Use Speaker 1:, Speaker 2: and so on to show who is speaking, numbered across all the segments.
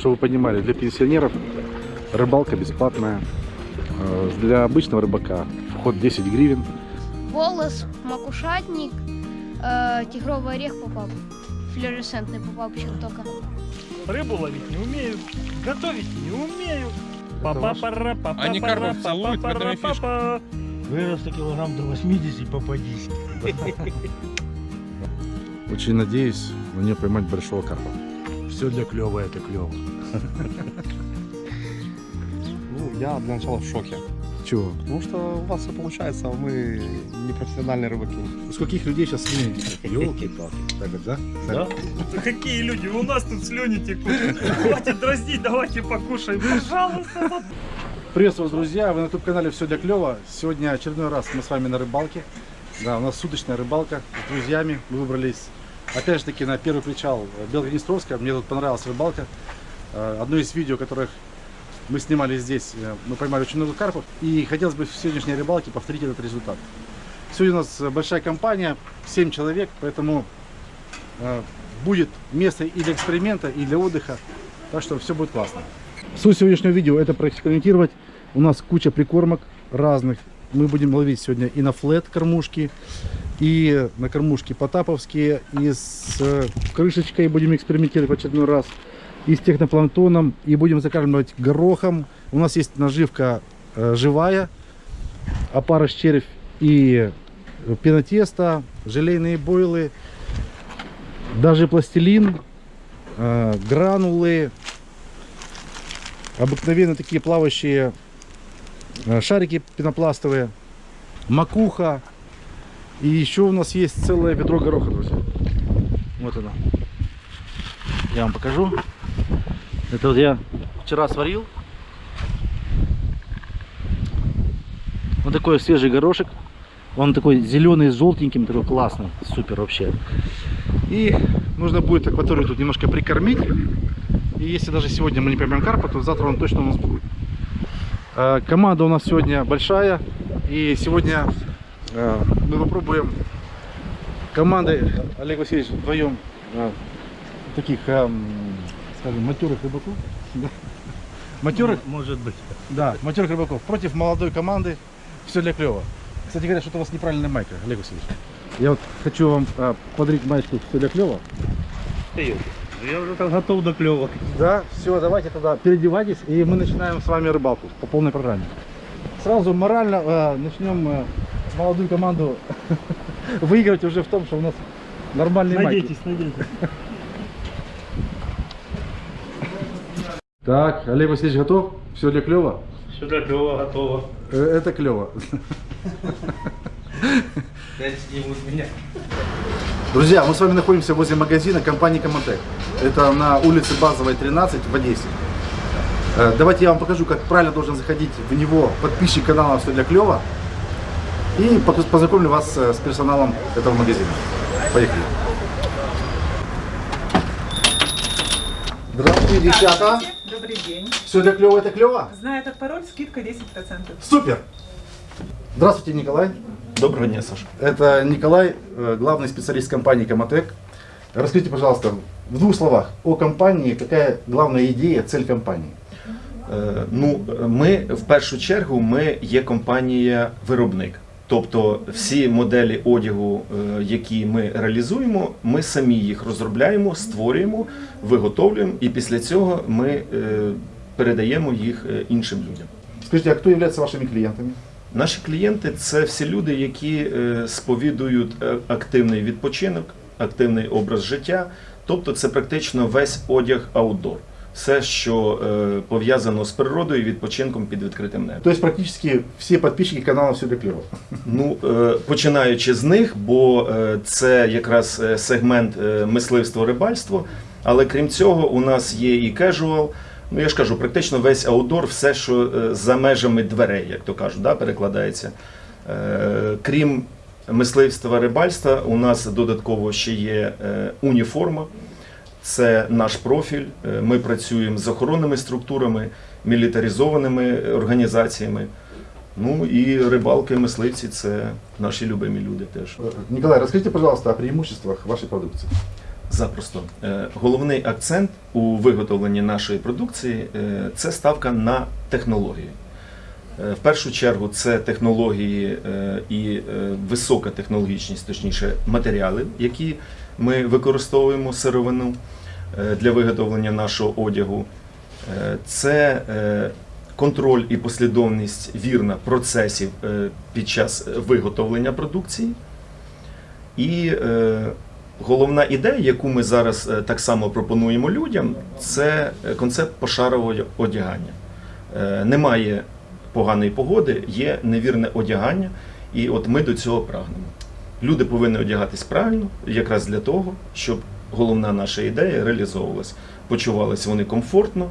Speaker 1: чтобы вы понимали, для пенсионеров рыбалка бесплатная. Э, Для обычного рыбака вход 10 гривен.
Speaker 2: Волос, макушатник, э, тигровый орех попал. Флюоресцентный попал почему только.
Speaker 3: Рыбу ловить не умею, готовить не умею.
Speaker 1: Это ваш-
Speaker 3: Папа-пара,
Speaker 4: Они
Speaker 3: папа-пара,
Speaker 4: корову целуют, в этом и фишка.
Speaker 3: папа-пара. Вырос килограмм до 80, попадись.
Speaker 1: Очень надеюсь на нее поймать большого карпа.
Speaker 3: Все для клёва это клево.
Speaker 5: Ну, я для начала в шоке.
Speaker 1: Чего?
Speaker 5: Потому что у вас все получается, а мы не профессиональные рыбаки.
Speaker 1: У скольких людей сейчас слюни Елки-палки. Так вот, да?
Speaker 3: Да? Какие люди, у нас тут слюни текут. Хватит дразнить, давайте покушаем, пожалуйста.
Speaker 1: Приветствую вас, друзья! Вы на YouTube-канале «Все для клёва». Сегодня очередной раз мы с вами на рыбалке. Да, у нас суточная рыбалка с друзьями. Мы выбрались, опять же таки, на первый причал Белгороднестровска. Мне тут понравилась рыбалка. Э, Одно из видео, которых мы снимали здесь, э, мы поймали очень много карпов. И хотелось бы в сегодняшней рыбалке повторить этот результат. Сегодня у нас большая компания, 7 человек, поэтому э, будет место и для эксперимента, и для отдыха. Так что все будет классно. Суть сегодняшнего видео это проэкспериментировать. У нас куча прикормок разных. Мы будем ловить сегодня и на флет кормушки, и на кормушки потаповские, и с э, крышечкой будем экспериментировать в очередной раз, и с технопланктоном, и будем закармливать горохом. У нас есть наживка э, живая, опарыш червь и э, пенотесто, желейные бойлы, даже пластилин, гранулы, обыкновенно такие плавающие шарики пенопластовые, макуха. И еще у нас есть целое ведро гороха, друзья. Вот оно. Я вам покажу. Это вот я вчера сварил. Вот такой свежий горошек. Он такой зеленый с желтеньким, такой классный. Супер вообще. И нужно будет акваторию тут немножко прикормить. И если даже сегодня мы не поймем карпа, то завтра он точно у нас будет. Э, Команда у нас сегодня большая. И сегодня мы попробуем командой Олег Васильевич вдвоем э, таких, эм, скажем, матерых рыбаков. Матерых,
Speaker 3: Может быть.
Speaker 1: да, матерых рыбаков против молодой команды. Все для клева. Кстати говоря, что-то у вас неправильная майка, Олег Васильевич. Я вот хочу вам э, подарить маечку все для клева.
Speaker 3: Я уже так готов до клёва.
Speaker 1: Да, все, давайте тогда переодевайтесь, и мы начинаем с вами рыбалку по полной программе. Сразу морально э, начнем э, молодую команду выигрывать уже в том, что у нас нормальные майки.
Speaker 3: Надейтесь, надейтесь.
Speaker 1: Так, Олег Васильевич готов? Все для клева?
Speaker 3: Все для клёва готово.
Speaker 1: Это клево. Друзья, мы с вами находимся возле магазина компании Коматек. Это на улице Базовой 13 в Одессе. Э, Давайте я вам покажу, как правильно должен заходить в него подписчик канала «Все для клёва». И познакомлю вас э, с персоналом этого магазина. Поехали. Здравствуйте, девчата.
Speaker 6: Добрый день.
Speaker 1: Все для клёва это клево?
Speaker 6: Зная этот пароль, скидка 10%.
Speaker 1: Супер! Здравствуйте, Николай.
Speaker 5: Доброго дня, Саша.
Speaker 1: Это Николай, э, главный специалист компании Коматек. Расскажите, пожалуйста, в двух словах о компании, какая главная идея, цель компании?
Speaker 7: Е, Ну, ми в першу чергу ми є компанія-виробник. Тобто всі моделі одягу, е, які ми реалізуємо, ми самі їх розробляємо, створюємо, виготовлюємо, і після цього ми е, передаємо їх е, іншим людям.
Speaker 1: Скажите, а кто является вашими клиентами?
Speaker 7: Наші клієнти це всі люди, які сповідують активний відпочинок, активний образ життя. Тобто це практично весь одяг аутдор. Все, що е, пов'язано з природою і відпочинком під відкритим небом.
Speaker 1: То есть практически все подписчики канала «Все для.
Speaker 7: Ну, е, починаючи з них, бо е, це якраз е, сегмент е, мисливство рибальство. Але крім цього, у нас є і кежуал. Ну я ж кажу, практично весь аутдор, все, що е, за межами дверей, як то кажуть, да, перекладається. Е, Крім мисливства рибальства, у нас додатково ще є е, уніформа. Це наш профіль. Е, Ми працюємо з охоронними структурами, мілітаризованими організаціями. Ну і рибалки, мисливці це наші любимі люди теж.
Speaker 1: Э, Николай, расскажите, пожалуйста, о преимуществах вашей продукции.
Speaker 7: Запросто. Е, Головний акцент у виготовленні нашої продукції е, це ставка на технології. Е, В першу чергу це технології е, і е, висока технологічність, точніше, матеріали, які ми використовуємо сировину е, для виготовлення нашого одягу. Е, Це е, контроль і послідовність вірна процесів під час виготовлення продукції. І головна ідея, яку ми зараз так само пропонуємо людям, це концепт пошарового одягання. Немає поганої погоди, є невірне одягання, і от ми до цього прагнемо. Люди повинні одягатись правильно, якраз для того, щоб головна наша ідея реалізовувалась. Почувалися вони комфортно,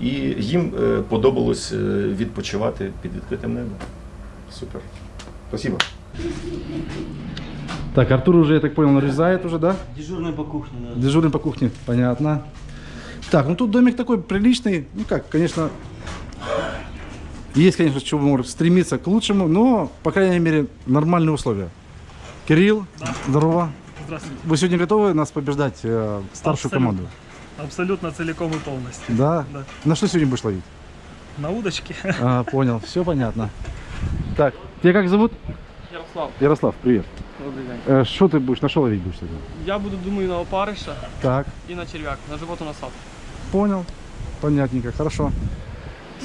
Speaker 7: і їм е, подобалось е, відпочивати під відкритим небом.
Speaker 1: Супер. Спасибо. Так, Артур уже, я так понял, нарезает уже, да?
Speaker 4: Дежурный по кухне, да.
Speaker 1: Дежурный по кухне, понятно. Так, ну тут домик такой приличный. Ну как, конечно, есть, конечно, чего может стремиться к лучшему, но, по крайней мере, нормальные условия. Кирилл, здорово.
Speaker 3: Здравствуйте.
Speaker 1: Вы сегодня готовы нас побеждать, э, старшую
Speaker 3: Абсолютно.
Speaker 1: команду?
Speaker 3: Абсолютно целиком и полностью.
Speaker 1: Да?
Speaker 3: Да.
Speaker 1: На что сегодня будешь ловить?
Speaker 3: На удочке.
Speaker 1: А, понял, все понятно. Так, тебя как зовут?
Speaker 8: Ярослав,
Speaker 1: Ярослав, привет.
Speaker 8: добрий день.
Speaker 1: Э, Что ты будешь, на что ловить будешь сегодня?
Speaker 8: Я буду, думаю, на опариша
Speaker 1: Так,
Speaker 8: і на черв'як, на животу насадку.
Speaker 1: понял. Понятненько, хорошо.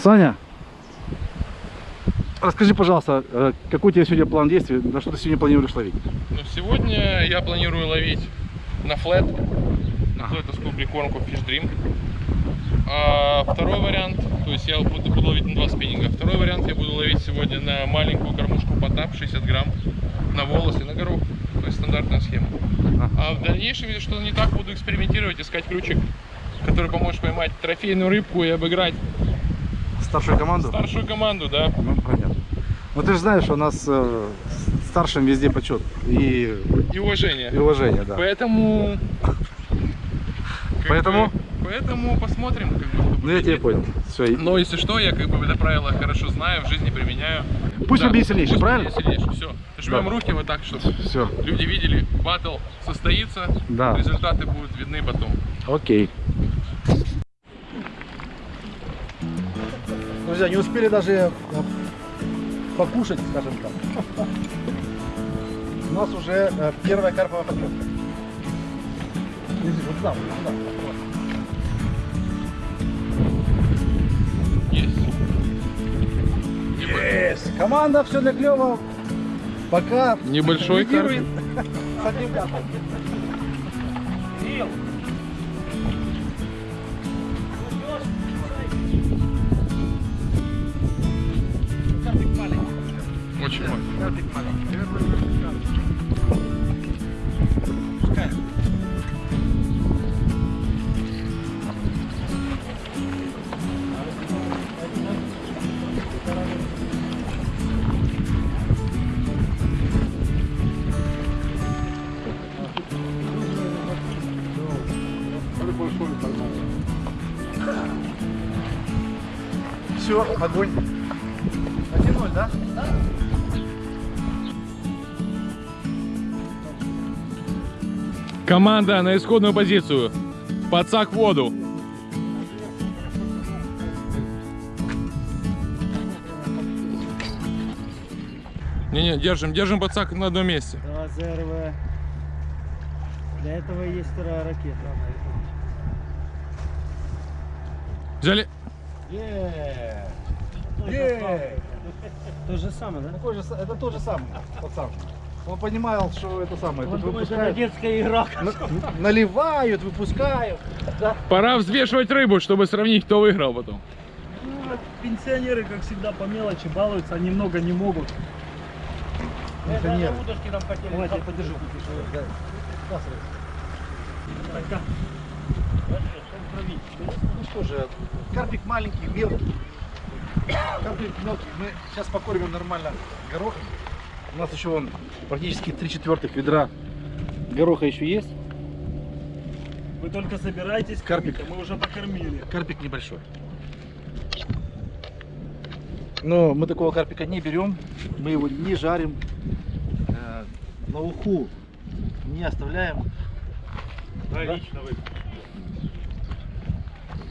Speaker 1: Саня, расскажи, пожалуйста, э, какой у тебя сегодня план действий, на что ты сегодня планируешь ловить?
Speaker 9: Ну, сегодня я планирую ловить на флет, на флетовскую прикормку Fish Dream. А второй вариант, то есть я буду, буду ловить на два спиннинга. Второй вариант я буду ловить сегодня на маленькую кормушку потап 60 грамм, на волосы, на горох. То есть стандартная схема. А в дальнейшем, если что-то не так, буду экспериментировать, искать ключик, который поможет поймать трофейную рыбку и обыграть
Speaker 1: Старшую команду?
Speaker 9: старшую команду, да.
Speaker 1: Ну, понятно. Ну, ты же знаешь, у нас э, старшим везде почет и,
Speaker 9: И уважение.
Speaker 1: и уважение, да.
Speaker 9: Поэтому...
Speaker 1: Поэтому?
Speaker 9: бы, поэтому посмотрим. Как бы,
Speaker 1: Ну, я тебя понял. Все,
Speaker 9: Но если что, я как бы это правило хорошо знаю, в жизни применяю.
Speaker 1: Пусть
Speaker 9: Да,
Speaker 1: победит сильнейший,
Speaker 9: пусть
Speaker 1: правильно?
Speaker 9: сильнейший, все. Жмем
Speaker 1: Да.
Speaker 9: руки вот так, чтобы
Speaker 1: все,
Speaker 9: люди видели, батл состоится,
Speaker 1: да.
Speaker 9: результаты будут видны потом.
Speaker 1: Окей. Друзья, не успели даже э, покушать, скажем так. У нас уже э, первая карповая. Иди, вот сюда, вот сюда.
Speaker 9: Есть.
Speaker 1: Yes. Команда все для клева. Пока
Speaker 9: Небольшой карп. маленький.
Speaker 1: Все, огонь.
Speaker 9: Команда на исходную позицию. Подсак в воду. Не-не, держим, держим подсак на одном месте.
Speaker 4: Давай ЗРВ. Для этого есть вторая ракета.
Speaker 9: Взяли.
Speaker 4: Е.
Speaker 1: Е.
Speaker 4: То же самое, да?
Speaker 1: Это тот же самый пацан. Он понимал, что это самое.
Speaker 4: Он думает, что это
Speaker 1: выпускают,
Speaker 4: детская игра.
Speaker 1: на- наливают, выпускают. Да.
Speaker 9: Пора взвешивать рыбу, чтобы сравнить, кто выиграл потом.
Speaker 3: Ну, пенсионеры, как всегда, по мелочи балуются, они много не могут.
Speaker 1: Пенсионеры.
Speaker 4: удочки нам хотели.
Speaker 3: Давайте я подержу. Так,
Speaker 1: Ну что же, карпик маленький, мелкий. Карпик мелкий. Мы сейчас покормим нормально горохом. У нас еще вон практически три четвертых ведра гороха еще есть.
Speaker 3: Вы только собираетесь,
Speaker 1: Карпик.
Speaker 3: мы уже покормили.
Speaker 1: Карпик небольшой. Но мы такого карпика не берем, мы его не жарим, э, на уху не оставляем.
Speaker 4: Да, лично вы.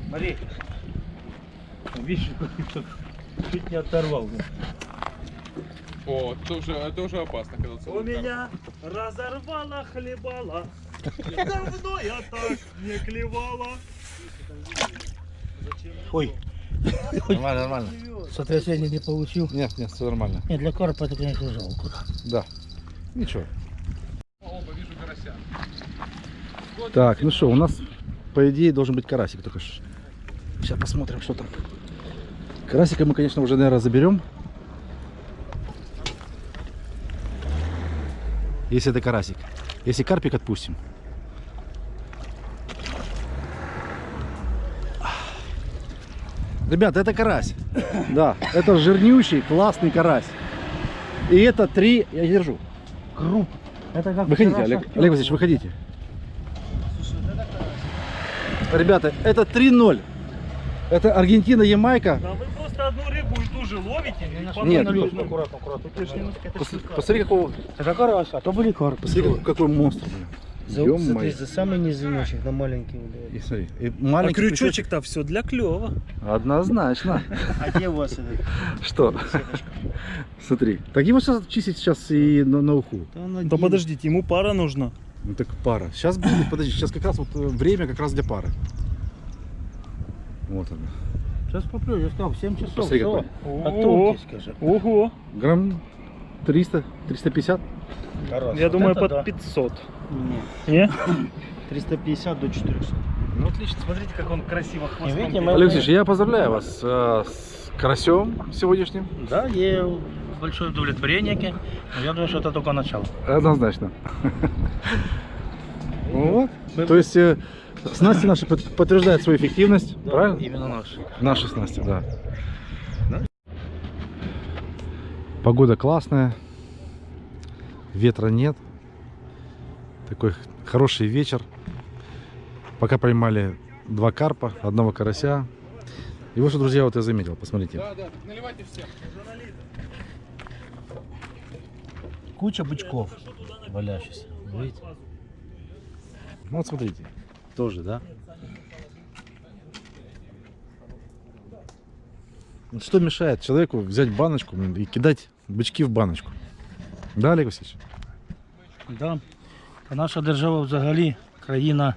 Speaker 4: Смотри. Видишь, чуть не оторвал.
Speaker 9: О, это уже, это уже опасно, когда
Speaker 3: У меня разорвало хлебала. Давно я так не клевала.
Speaker 4: Ой,
Speaker 1: Нормально, нормально.
Speaker 4: сотрясение не получил.
Speaker 1: Нет, нет, все нормально.
Speaker 4: Нет, для карпа это, конечно, жалко.
Speaker 1: Да. Ничего.
Speaker 9: Оба, вижу карася.
Speaker 1: Так, ну что, у нас, по идее, должен быть карасик только что. Сейчас посмотрим, что там. Карасика мы, конечно, уже, наверное, заберем. Если это карасик. Если карпик отпустим. Ребята, это карась. Да, это жирнющий, классный карась. И это три, я держу.
Speaker 4: Круп. Это как
Speaker 1: Выходите, Олег, Олег. Васильевич, выходите. Ребята, это 3-0. Это Аргентина, Ямайка.
Speaker 3: Да вы просто одну рыбу и ту же ловите.
Speaker 1: Нет,
Speaker 3: на
Speaker 1: ну,
Speaker 4: аккуратно, аккуратно.
Speaker 1: Посмотри, какого,
Speaker 4: Это карась, а то были карпы.
Speaker 1: посмотри, какой, монстр. блин.
Speaker 4: За, смотри, за самый низиночек, на маленький.
Speaker 1: И смотри, и
Speaker 3: А
Speaker 1: маленький крючочек.
Speaker 3: крючочек-то все для клёва.
Speaker 1: Однозначно.
Speaker 4: А где у вас это?
Speaker 1: Что? Смотри. Так его сейчас чистить сейчас и на, на уху.
Speaker 3: Да подождите, ему пара нужна.
Speaker 1: Ну так пара. Сейчас будет, подожди, сейчас как раз вот э, время как раз для пары. Вот она.
Speaker 4: Сейчас поплю, я сказал, в 7 часов.
Speaker 1: Посмотри, какой.
Speaker 3: Ого, ого.
Speaker 1: Грамм 300, 350.
Speaker 4: Карась.
Speaker 3: Я
Speaker 4: Вот
Speaker 3: думаю, под
Speaker 4: да.
Speaker 3: 500.
Speaker 4: Не,
Speaker 3: Не?
Speaker 4: 350 до 400.
Speaker 3: Ну отлично, смотрите, как он красиво хвостом.
Speaker 4: видите, мы-
Speaker 1: Алексеевич, я поздравляю вас э, с карасем сегодняшним.
Speaker 4: Да, є большое удовлетворение. но Я думаю, что это только начало.
Speaker 1: Однозначно. Вот. То есть э, снасти наши под- подтверждают свою эффективность, правильно?
Speaker 4: Именно наш.
Speaker 1: Наши снасти, да. Погода классная, ветра нет. Такой хороший вечер. Пока поймали два карпа, одного карася. И вот что, друзья, вот я заметил, посмотрите.
Speaker 9: Да, да, наливайте всем.
Speaker 4: Куча бычков валяющихся. Видите?
Speaker 1: Ну вот смотрите. Тоже, да? Вот Что мешает человеку взять баночку и кидать бычки в баночку? Да, Олег Васильевич?
Speaker 4: Да. Наша держава взагалі країна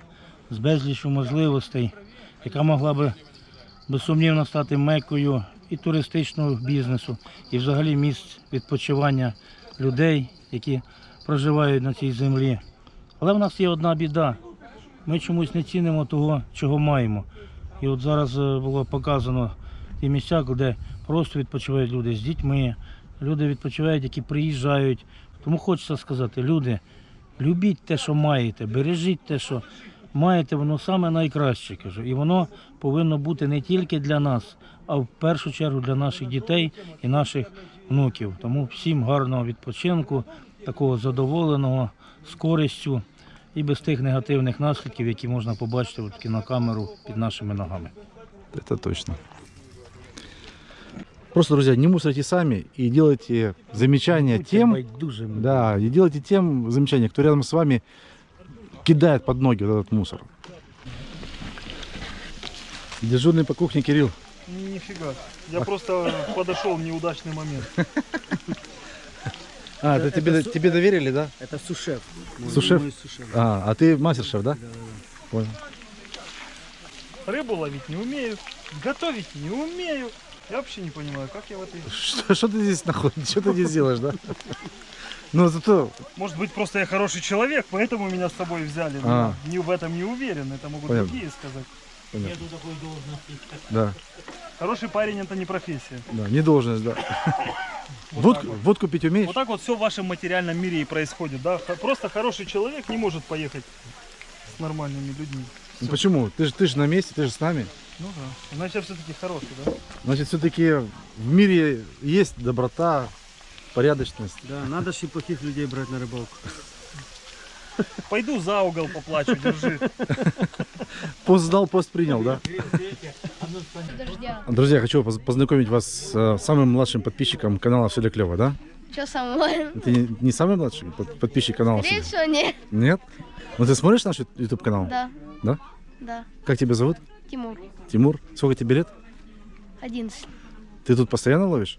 Speaker 4: з безлічю можливостей, яка могла би безсумнівно стати мекою і туристичного бізнесу, і взагалі місць відпочивання людей, які проживають на цій землі. Але в нас є одна біда. Ми чомусь не цінимо того, чого маємо. І от зараз е, було показано ті місця, де просто відпочивають люди з дітьми, люди відпочивають, які приїжджають. Тому хочеться сказати, люди, любіть те, що маєте, бережіть те, що маєте, воно саме найкраще. Кажу. І воно повинно бути не тільки для нас, а в першу чергу для наших дітей і наших внуків. Тому всім гарного відпочинку, такого задоволеного, з користю і без тих негативних наслідків, які можна побачити от кінокамеру під нашими ногами.
Speaker 1: Это точно. Просто, друзья, не мусорите сами и делайте замечания тем,
Speaker 4: байдужими.
Speaker 1: да, и делайте тем замечания, кто рядом с вами кидает под ноги вот этот мусор. Дежурный по кухне Кирилл.
Speaker 3: Нифига. Я просто подошел в неудачный момент.
Speaker 1: А, это, тебе, тебе доверили, да?
Speaker 4: Это сушеф.
Speaker 1: Сушеф? А, а ты мастер-шеф, да? Понял.
Speaker 3: Рыбу ловить не умею, готовить не умею. Я вообще не понимаю, как я в этой...
Speaker 1: Что, что ты здесь находишь? Что ты здесь делаешь, да? Ну, зато...
Speaker 3: Может быть, просто я хороший человек, поэтому меня с собой взяли. но
Speaker 1: А.
Speaker 3: Не в этом не уверен, это могут
Speaker 1: Понятно.
Speaker 3: другие сказать.
Speaker 1: Понятно.
Speaker 4: такой должности.
Speaker 1: Да,
Speaker 3: Хороший парень это не профессия.
Speaker 1: да, не должность, да.
Speaker 3: Вот
Speaker 1: Водку,
Speaker 3: вот.
Speaker 1: водку пить умеешь?
Speaker 3: Вот так вот все в вашем материальном мире и происходит, да? Просто хороший человек не может поехать с нормальными людьми.
Speaker 1: Ну, почему? Ты же ты ж на месте, ты же с нами.
Speaker 3: Ну да. Значит, я все-таки хороший, да?
Speaker 1: Значит, все-таки в мире есть доброта, порядочность.
Speaker 4: Да, надо ж и плохих людей брать на рыбалку.
Speaker 3: Пойду за угол поплачу, держи.
Speaker 1: Пост сдал, пост принял, да?
Speaker 2: Дождя.
Speaker 1: Друзья, хочу поз- познакомить вас с э, самым младшим подписчиком канала Все для клево, да?
Speaker 2: Что самое?
Speaker 1: Ты не, не самый младший под- подписчик канала?
Speaker 2: Скорее всего, нет.
Speaker 1: Нет? Ну ты смотришь наш YouTube канал?
Speaker 2: Да.
Speaker 1: Да?
Speaker 2: Да.
Speaker 1: Как тебя зовут?
Speaker 2: Тимур.
Speaker 1: Тимур. Сколько тебе лет?
Speaker 2: 11.
Speaker 1: Ты тут постоянно ловишь?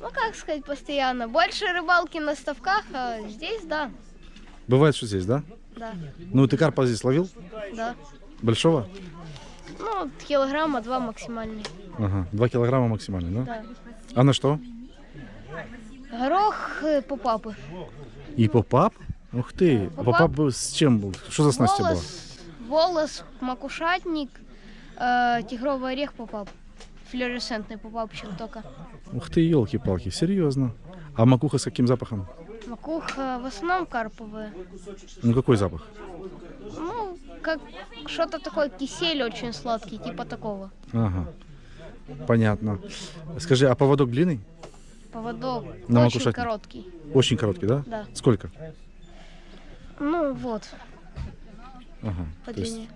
Speaker 2: Ну, как сказать, постоянно. Больше рыбалки на ставках, а здесь, да.
Speaker 1: Бывает, что здесь, да?
Speaker 2: Да.
Speaker 1: Ну ты карпа здесь ловил?
Speaker 2: Да.
Speaker 1: Большого?
Speaker 2: Ну, килограмма два максимальный.
Speaker 1: Ага. Два килограмма максимально, да?
Speaker 2: Да.
Speaker 1: А на что?
Speaker 2: Горох э, по папы.
Speaker 1: И попап? Ух ты.
Speaker 2: Попап?
Speaker 1: попап был с чем был? Что за тебя была?
Speaker 2: Волос, макушатник, э, тигровый орех попап. Флюоресцентный попапчик только.
Speaker 1: Ух ты, елки-палки, серьезно. А макуха с каким запахом?
Speaker 2: Макуха в основном карповая.
Speaker 1: Ну какой запах?
Speaker 2: Ну, как что-то такое кисель очень сладкий, типа такого.
Speaker 1: Ага. Понятно. Скажи, а поводок длинный?
Speaker 2: Поводок
Speaker 1: На
Speaker 2: очень
Speaker 1: макушатник.
Speaker 2: короткий.
Speaker 1: Очень короткий, да?
Speaker 2: Да.
Speaker 1: Сколько?
Speaker 2: Ну вот,
Speaker 1: Ага.
Speaker 2: по
Speaker 1: То есть
Speaker 2: длине.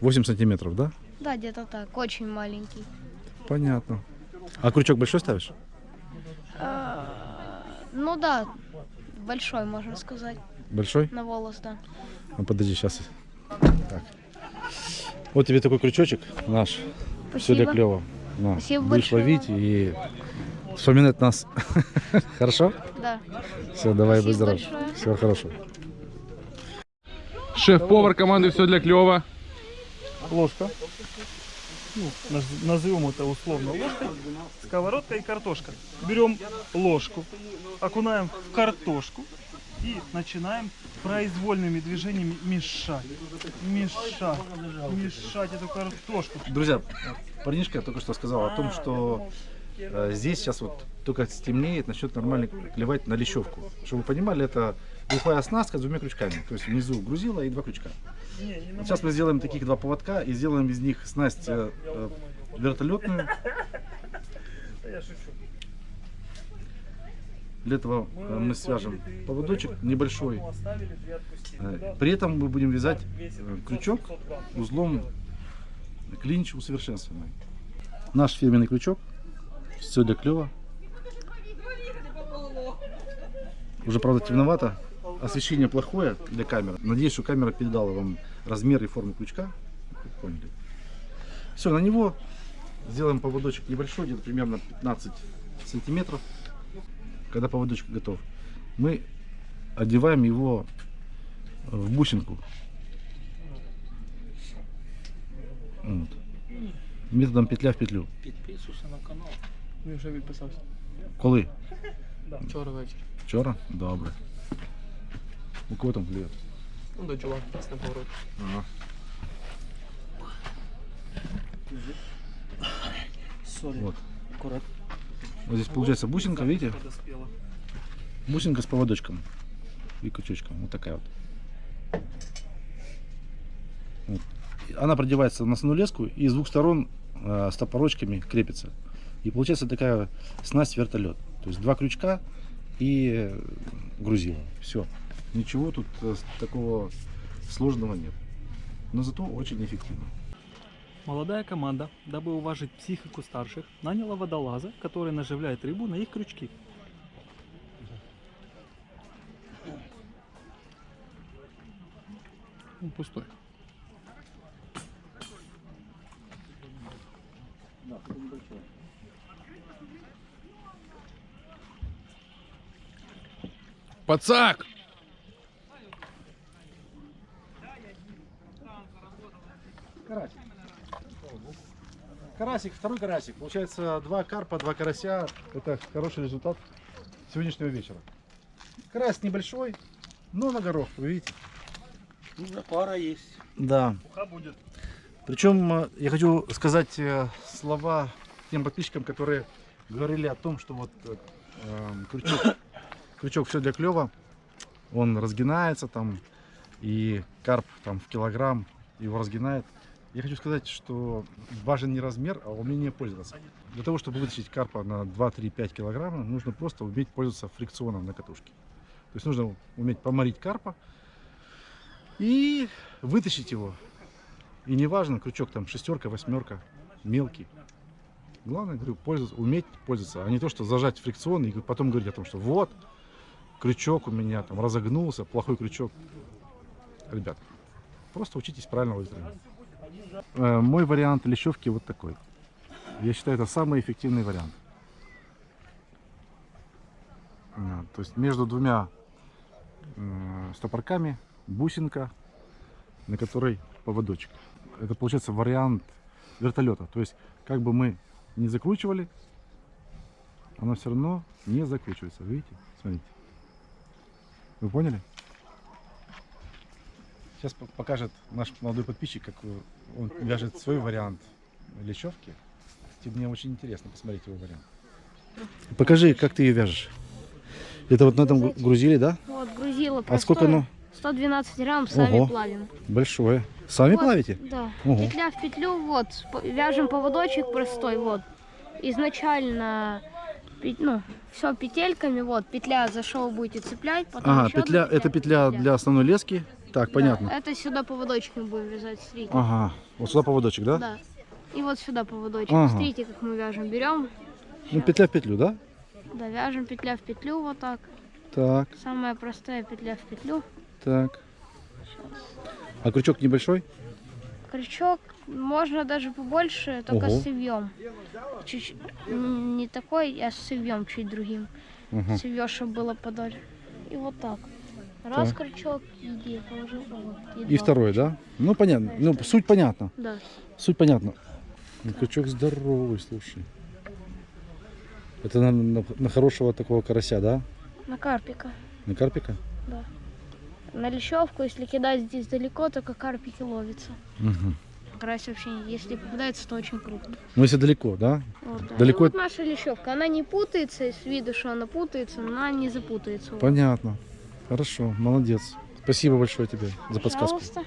Speaker 1: 8 сантиметров, да?
Speaker 2: Да, где-то так, очень маленький.
Speaker 1: Понятно. А крючок большой ставишь?
Speaker 2: А, ну да, большой, можно сказать,
Speaker 1: Большой?
Speaker 2: на волос, да.
Speaker 1: Ну, подожди, сейчас. Так. Вот тебе такой крючочек наш. Все для
Speaker 2: Спасибо.
Speaker 1: клево. На,
Speaker 2: Спасибо
Speaker 1: будешь
Speaker 2: большое.
Speaker 1: ловить и вспоминать нас. Хорошо?
Speaker 2: Да.
Speaker 1: Все, давай, будь
Speaker 2: Спасибо
Speaker 1: здоров.
Speaker 2: большое.
Speaker 1: Всего хорошего.
Speaker 9: Шеф-повар команды «Все для клёва».
Speaker 3: Ложка. Ну, наз- назовем это условно ложкой. Сковородка и картошка. Берем ложку, окунаем в картошку и начинаем произвольными движениями мешать. Мешать. Мешать эту картошку.
Speaker 1: Друзья, парнишка только что сказал о том, что э, здесь сейчас вот только стемнеет, начнет нормально клевать на лещевку. Чтобы вы понимали, это глухая оснастка с двумя крючками. То есть внизу грузила и два крючка. Сейчас мы сделаем таких два поводка и сделаем из них снасть э, э, вертолетную.
Speaker 3: Я шучу.
Speaker 1: Для этого э, мы свяжем поводочек небольшой.
Speaker 3: Оставили, две отпустили.
Speaker 1: Э, При этом мы будем вязать
Speaker 3: Весит
Speaker 1: э, крючок
Speaker 3: 500 грамм.
Speaker 1: узлом клинч усовершенствованный. Наш фирменный крючок. Все для клева. Уже, правда, темновато. Освещение плохое для камеры. Надеюсь, что камера передала вам размер и форму крючка. Вы Поняли. Все, на него сделаем поводочек небольшой, где-то примерно 15 сантиметров. Когда поводочек готов, мы одеваем его в бусинку. Вот. Методом петля в петлю.
Speaker 4: Підписуйся на канал.
Speaker 8: Він вже відписався.
Speaker 1: Коли?
Speaker 8: Вчора вечір.
Speaker 1: Вчора? Добре. У кого там клює?
Speaker 8: Ну, до чувак, на поворот.
Speaker 1: Ага.
Speaker 3: Сори.
Speaker 1: Вот.
Speaker 3: Аккуратно.
Speaker 1: Вот здесь получается бусинка, видите? Бусинка с поводочком и крючочком. Вот такая вот. Вот. Она продевается на основную леску и с двух сторон э, с топорочками крепится. И получается такая снасть вертолет. То есть два крючка и э, грузило. Все. Ничего тут э, такого сложного нет. Но зато очень эффективно.
Speaker 3: Молодая команда, дабы уважить психику старших, наняла водолаза, который наживляет рыбу на их крючки.
Speaker 9: Ну, пустой. Пацак!
Speaker 1: Карасик. Карасик, второй карасик. Получается два карпа, два карася. Это хороший результат сегодняшнего вечера. Карась небольшой, но на горох, вы видите.
Speaker 4: Уже пара есть.
Speaker 1: Да.
Speaker 3: Уха будет.
Speaker 1: Причем э, я хочу сказать э, слова тем подписчикам, которые говорили о том, что вот э, эм, крючок, крючок все для клева, он разгинается там, и карп там в килограмм его разгинает. Я хочу сказать, что важен не размер, а умение пользоваться. Для того, чтобы вытащить карпа на 2, 3, 5 килограммов, нужно просто уметь пользоваться фрикционом на катушке. То есть нужно уметь поморить карпа и вытащить его. И неважно, крючок там шестерка, восьмерка, мелкий. Главное, говорю, пользоваться, уметь пользоваться, а не то, что зажать фрикцион и потом говорить о том, что вот, крючок у меня там разогнулся, плохой крючок. Ребят, просто учитесь правильно выстроить. Э, Мой вариант лещевки вот такой. Я считаю, это самый эффективный вариант. А, То есть между двумя э, стопорками бусинка, на которой поводочек. Это получается вариант вертолета. То есть как бы мы не закручивали, она все равно не закручивается. Видите? Смотрите. Вы поняли? Сейчас по- покажет наш молодой подписчик, как он вяжет свой вариант лечевки. Кстати, мне очень интересно посмотреть его вариант. Покажи, как ты ее вяжешь. Это вот на этом гру- грузили, да?
Speaker 2: Вот, грузило
Speaker 1: А сколько оно?
Speaker 2: 112 грамм, сами
Speaker 1: Ого.
Speaker 2: плавим.
Speaker 1: Большое. Сами
Speaker 2: Вот,
Speaker 1: плавите?
Speaker 2: Да.
Speaker 1: Ого.
Speaker 2: Петля в петлю, вот, вяжем поводочек простой, вот. Изначально, ну, все петельками, вот, петля за шоу будете цеплять, потом
Speaker 1: Ага,
Speaker 2: одна
Speaker 1: петля, это петля для основной лески. Так,
Speaker 2: Да,
Speaker 1: понятно.
Speaker 2: это сюда поводочками будем вязать, смотрите.
Speaker 1: Ага, вот сюда поводочек, да?
Speaker 2: Да. И вот сюда поводочек.
Speaker 1: Ага.
Speaker 2: Смотрите, как мы вяжем. Берем,
Speaker 1: Ну, петля в петлю, да?
Speaker 2: да, вяжем петля в петлю, вот так.
Speaker 1: Так,
Speaker 2: Самая простая петля в петлю.
Speaker 1: так. А крючок небольшой?
Speaker 2: Крючок можно даже побольше, только
Speaker 1: Ого.
Speaker 2: с цевьем. Чуть не такой, а с цевьем чуть другим.
Speaker 1: Ага.
Speaker 2: Цевье, чтобы было подольше. И вот так. Раз
Speaker 1: Так.
Speaker 2: крючок, иди, положил, вот,
Speaker 1: И
Speaker 2: два.
Speaker 1: второй, да? Ну, понятно. Ну, суть понятна.
Speaker 2: Да.
Speaker 1: Суть понятна. Ну, крючок здоровый, слушай. Это на, на- на хорошего такого карася, да?
Speaker 2: На карпика.
Speaker 1: На карпика?
Speaker 2: На лещевку, если кидать здесь далеко, только карпики ловятся.
Speaker 1: Угу.
Speaker 2: Карась вообще, если попадается, то очень крупно.
Speaker 1: Ну, если далеко, да?
Speaker 2: Вот, да.
Speaker 1: Далеко
Speaker 2: И вот наша лещевка, она не путается, с виду, что она путается, но она не запутается.
Speaker 1: Понятно. Хорошо, молодец. Спасибо большое тебе за подсказку.
Speaker 2: Пожалуйста.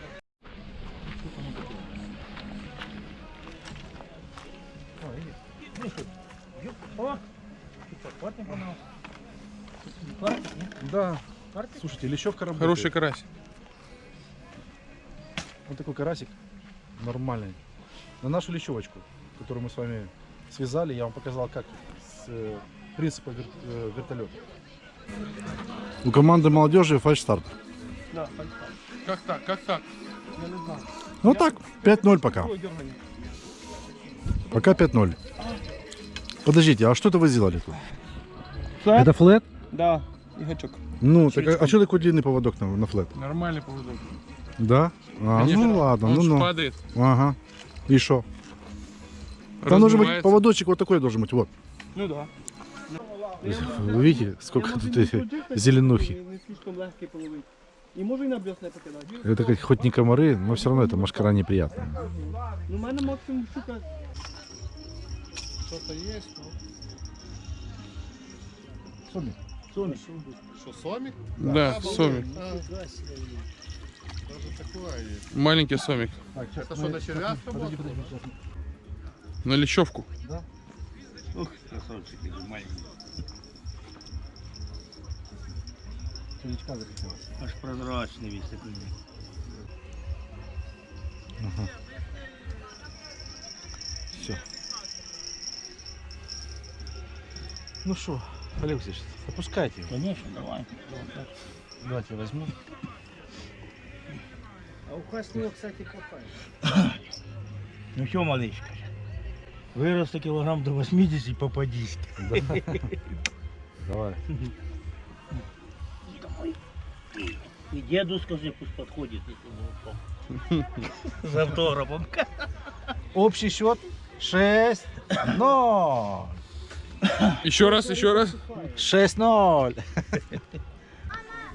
Speaker 1: Да. Слушайте, лещевка работает.
Speaker 9: Хороший карась.
Speaker 1: Вот такой карасик. Нормальный. На нашу лещевочку, которую мы с вами связали, я вам показал, как с э, принципа э, вертолета. У команды молодежи фальш-старт.
Speaker 9: Как так? Как так?
Speaker 1: Ну так, 5-0 пока. Пока 5-0. Подождите, а что это вы сделали тут?
Speaker 8: Флет?
Speaker 1: Это флет?
Speaker 8: Да, і гачок.
Speaker 1: Ну, так, а, а что такой длинный поводок на, на флет?
Speaker 9: Нормальный поводок.
Speaker 1: Да? А, ну ладно,
Speaker 9: Он
Speaker 1: ну ну.
Speaker 9: падает,
Speaker 1: Ага. И что? Там должен быть поводочек вот такой должен быть, вот.
Speaker 8: Ну да.
Speaker 1: Вы видите, сколько тут э, зеленухи.
Speaker 8: І на покидати.
Speaker 1: Это как- хоть не комары, но все равно это машкара неприятная.
Speaker 8: Ну, в мене максимум штука.
Speaker 9: Что-то есть, ну.
Speaker 5: Что, сомик?
Speaker 9: Да, сомик. Маленький сомик.
Speaker 5: Это что, на червя работает?
Speaker 9: На лещевку.
Speaker 4: Аж прозрачний весь такий.
Speaker 1: Все. Ну что, Олег Алексеевич, опускайте его.
Speaker 4: Конечно, давай.
Speaker 1: Давайте я возьму.
Speaker 6: А указ него, кстати, хватает.
Speaker 4: Ну що, маличка? Виросте кілограм до 80 попадись.
Speaker 1: Давай.
Speaker 4: І діду скажи, пусть підходить, з автографом.
Speaker 1: Общий счет 6 0
Speaker 9: Еще раз, еще раз.
Speaker 1: 6 0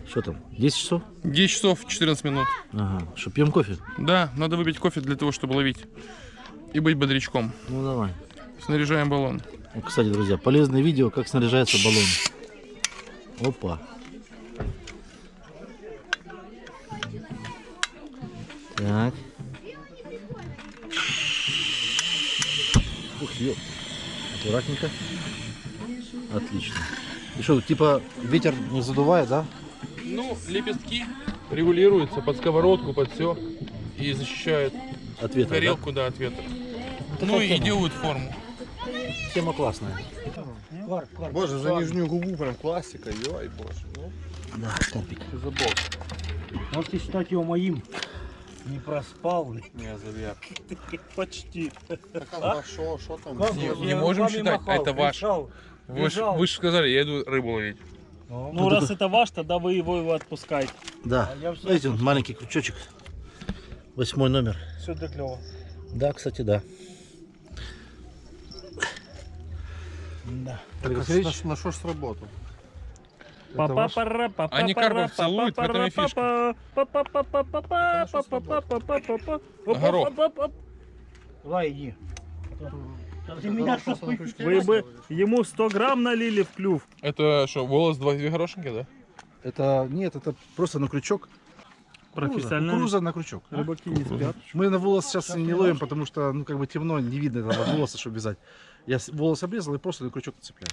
Speaker 1: Что там? 10 часов?
Speaker 9: 10 часов 14 минут.
Speaker 1: Ага. Что, пьем кофе?
Speaker 9: Да, надо выпить кофе для того, чтобы ловить. И быть бодрячком.
Speaker 1: Ну давай.
Speaker 9: Снаряжаем баллон.
Speaker 1: Ну, кстати, друзья, полезное видео, как снаряжается баллон. Опа. Так. Ух, ё. Аккуратненько. Отлично. И что, типа ветер не задувает, да?
Speaker 9: Ну, лепестки регулируются под сковородку, под все. И защищают
Speaker 1: От ветра,
Speaker 9: горелку, да, от ветра.
Speaker 1: такая
Speaker 9: Ну и
Speaker 1: тема.
Speaker 9: делают форму.
Speaker 1: Тема классная.
Speaker 5: Боже, за нижнюю губу прям классика, ой, боже. Ну,
Speaker 4: Да, карпик.
Speaker 5: забыл.
Speaker 4: Можете считать его моим. Не проспал.
Speaker 5: Не, завер.
Speaker 3: Почти.
Speaker 5: Так хорошо, что там?
Speaker 9: Не, не можем считать, это ваш. Вы, ж- вы же сказали, я иду рыбу ловить.
Speaker 3: Ну, раз это ваш, тогда вы его, его отпускаете.
Speaker 10: Да. Видите, он маленький крючочек. Восьмой номер.
Speaker 3: Все для клёва.
Speaker 10: Да, кстати, да.
Speaker 5: Так, на, на что ж сработал?
Speaker 9: Они карпов целуют, в этом и фишка. Горох.
Speaker 4: Давай, иди.
Speaker 3: Вы бы ему 100 грамм налили в клюв.
Speaker 9: Это что, волос два две горошинки, да?
Speaker 1: Это нет, это просто на крючок.
Speaker 3: Профессионально.
Speaker 1: Кукуруза на крючок.
Speaker 3: Рыбаки не спят.
Speaker 1: Мы на волос сейчас не ловим, потому что ну как бы темно, не видно этого волоса, чтобы вязать. Я волос обрезал и просто на крючок цепляю.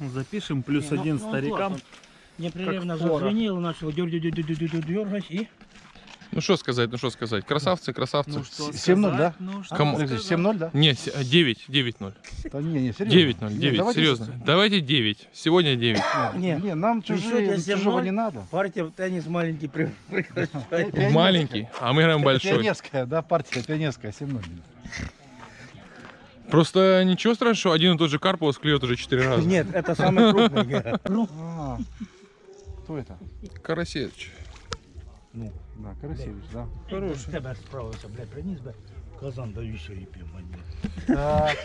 Speaker 3: Запишем плюс один старикам.
Speaker 4: Непрерывно
Speaker 3: Как порох.
Speaker 4: зазвенел, начал дергать и...
Speaker 9: Ну что сказать, ну что сказать. Красавцы, красавцы.
Speaker 3: Ну что
Speaker 1: 7-0, да?
Speaker 3: Ну
Speaker 9: Кому?
Speaker 1: Подожди,
Speaker 3: сказать?
Speaker 1: 7-0, да?
Speaker 9: Не, с- 9, 9-0.
Speaker 1: Да не, не, серьезно.
Speaker 9: 9-0,
Speaker 1: Не,
Speaker 9: 9,
Speaker 1: давайте
Speaker 9: серьезно.
Speaker 1: с-
Speaker 9: Давайте 9. Сегодня 9.
Speaker 1: Не, не, нам чужие, чужого
Speaker 4: 7-0?
Speaker 1: не надо.
Speaker 4: Партия в теннис маленький прекращает.
Speaker 9: Маленький, а мы играем большой.
Speaker 1: Пионерская, да, партия пионерская, 7-0.
Speaker 9: Просто ничего страшного, что один и тот же карп у вас клюет уже 4 раза.
Speaker 4: Нет, это самый крупный.
Speaker 1: А, Кто это?
Speaker 9: Карасевич.
Speaker 1: Да, Карасевич, да.
Speaker 4: Хороший. Тебе справився, блядь, приніс би. Казан даю ще ріпів, мені.
Speaker 1: Так.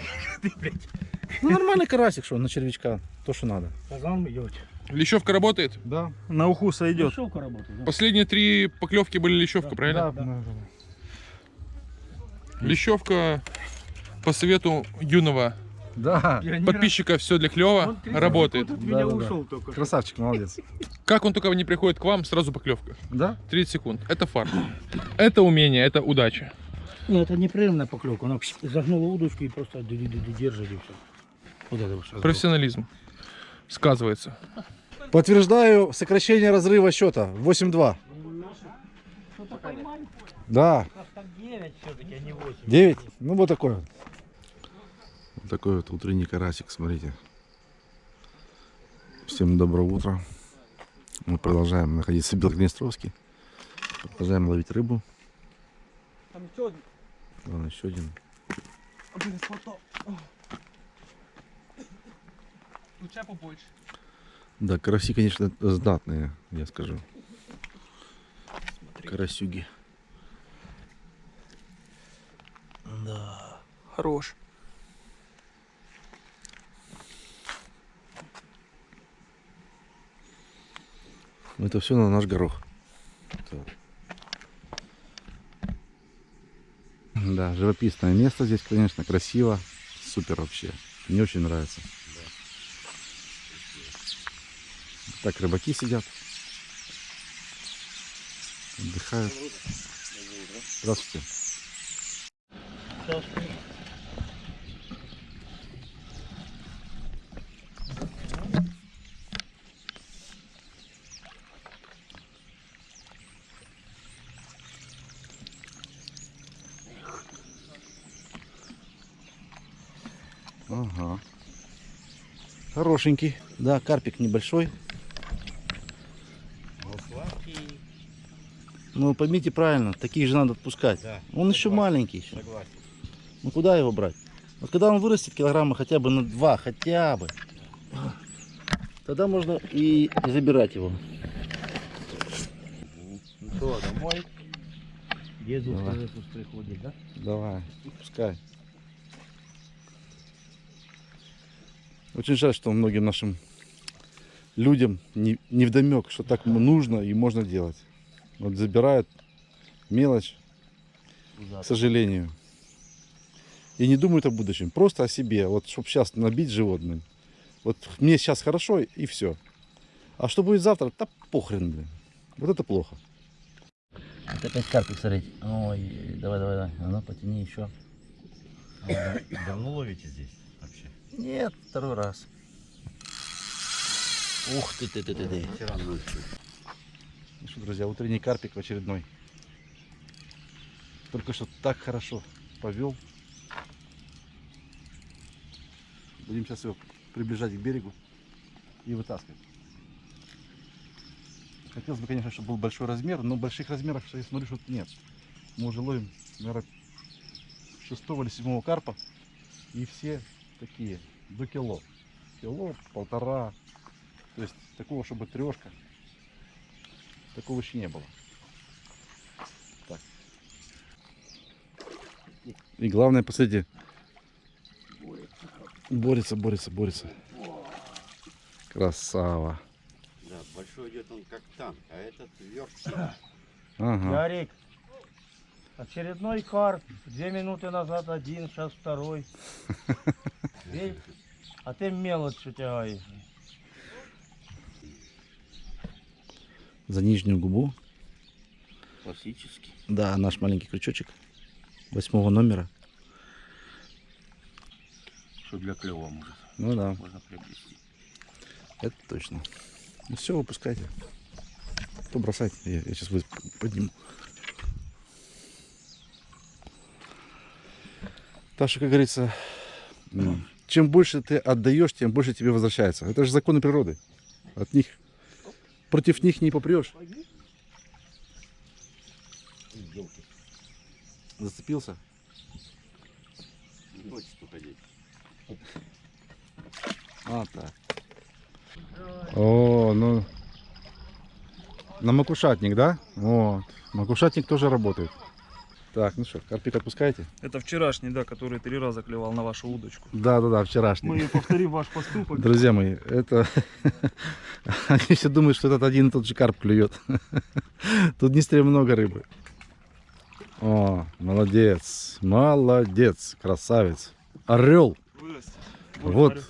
Speaker 1: Ну нормальный карасик, что на червячка, то что надо.
Speaker 4: Казан йоть.
Speaker 9: Лещевка работает?
Speaker 1: Да.
Speaker 3: На уху сойдет.
Speaker 4: Дешевка работает, да?
Speaker 9: Последние три поклевки были лещевка, правильно?
Speaker 1: Да, да, да.
Speaker 9: Лещевка по совету юного
Speaker 1: Да,
Speaker 9: подписчика все для клева работает.
Speaker 4: Тут
Speaker 1: Да,
Speaker 4: меня
Speaker 1: да, да.
Speaker 4: ушел только что.
Speaker 1: красавчик, молодец.
Speaker 9: Как он только не приходит к вам, сразу поклевка.
Speaker 1: Да?
Speaker 9: 30 секунд. Это фарт. Это умение, это удача.
Speaker 4: Ні, це непрерывная поклевка. Вона загнула удочку і просто ди-ди-ди держит і все. Вот это вот сейчас.
Speaker 9: Профессионализм. Сказывается.
Speaker 1: Подтверждаю сокращение разрыва счета. 8-2. Да,
Speaker 4: Так 9 все-таки, а не 8.
Speaker 1: 9. Ну вот такой вот.
Speaker 11: Такой вот утренний карасик, смотрите. Всем доброго утра. Мы продолжаем находиться в Белгнестровске. Продолжаем ловить рыбу.
Speaker 8: Там еще один.
Speaker 11: Вон еще один.
Speaker 8: Блин.
Speaker 3: Лучше побольше.
Speaker 11: Да, караси, конечно, знатные, я скажу. Карасюги.
Speaker 10: Да.
Speaker 3: Хорош.
Speaker 11: Это все на наш горох. Да, живописное место здесь, конечно, красиво. Супер вообще. Мне очень нравится. Так рыбаки сидят. Отдыхают. Здравствуйте. Ага.
Speaker 10: Хорошенький. Да, карпик небольшой. Ну, поймите правильно, таких же надо отпускать. он еще маленький. Еще. Ну, куда его брать? Вот когда он вырастет килограмма хотя бы на два, хотя бы, тогда можно и забирать его.
Speaker 4: Ну что, домой? Деду
Speaker 10: Давай.
Speaker 4: приходит, да?
Speaker 11: Давай, пускай. Очень жаль, что многим нашим людям не, не вдомек, что так нужно и можно делать. Вот забирают мелочь, к сожалению. И не думают о будущем, просто о себе. Вот, чтобы сейчас набить животным. Вот мне сейчас хорошо и все. А что будет завтра, да похрен, блин. Вот это плохо.
Speaker 10: Вот опять карпик, смотрите. Ой, давай, давай, давай. А ну, потяни еще.
Speaker 5: Давно ловите здесь?
Speaker 10: Нет, второй раз. Ух ты, ты, ты, ты, ты.
Speaker 1: Ну что, друзья, утренний карпик в очередной. Только что так хорошо повел. Будем сейчас его приближать к берегу и вытаскивать. Хотелось бы, конечно, чтобы был большой размер, но больших размеров, я смотрю, что нет. Мы уже ловим, наверное, шестого или седьмого карпа. И все такие, до кило. Кило, полтора. То есть такого, чтобы трешка. Такого еще не было. Так. И главное, посмотрите, борется, борется, борется. Красава.
Speaker 12: Да, большой идет он как танк, а этот верткий.
Speaker 1: Ага.
Speaker 4: Ярик, очередной карп. Две минуты назад один, сейчас второй. Видишь? А ты мелочь тягаешь.
Speaker 13: За нижнюю губу.
Speaker 12: Классический.
Speaker 13: Да, наш маленький крючочек. Восьмого номера.
Speaker 12: Что для клева может.
Speaker 13: Ну да,
Speaker 12: Можно приобрести.
Speaker 13: это точно. Ну все, выпускайте. То бросайте. Я, я сейчас подниму. Так что, как говорится, м, чем больше ты отдаешь, тем больше тебе возвращается. Это же законы природы. От них против них не попрешь. Зацепился?
Speaker 12: Не хочет уходить.
Speaker 13: А, так.
Speaker 1: О, ну. На макушатник, да? Вот. Макушатник тоже работает. Так, ну что, карпик отпускаете?
Speaker 3: Это вчерашний, да, который три раза клевал на вашу удочку.
Speaker 1: Да, да, да, вчерашний.
Speaker 3: Мы повторим ваш поступок.
Speaker 1: Друзья мои, это... Они все думают, что этот один и тот же карп клюет. Тут в Днестре много рыбы. О, молодец, молодец, красавец. Орел. Вот.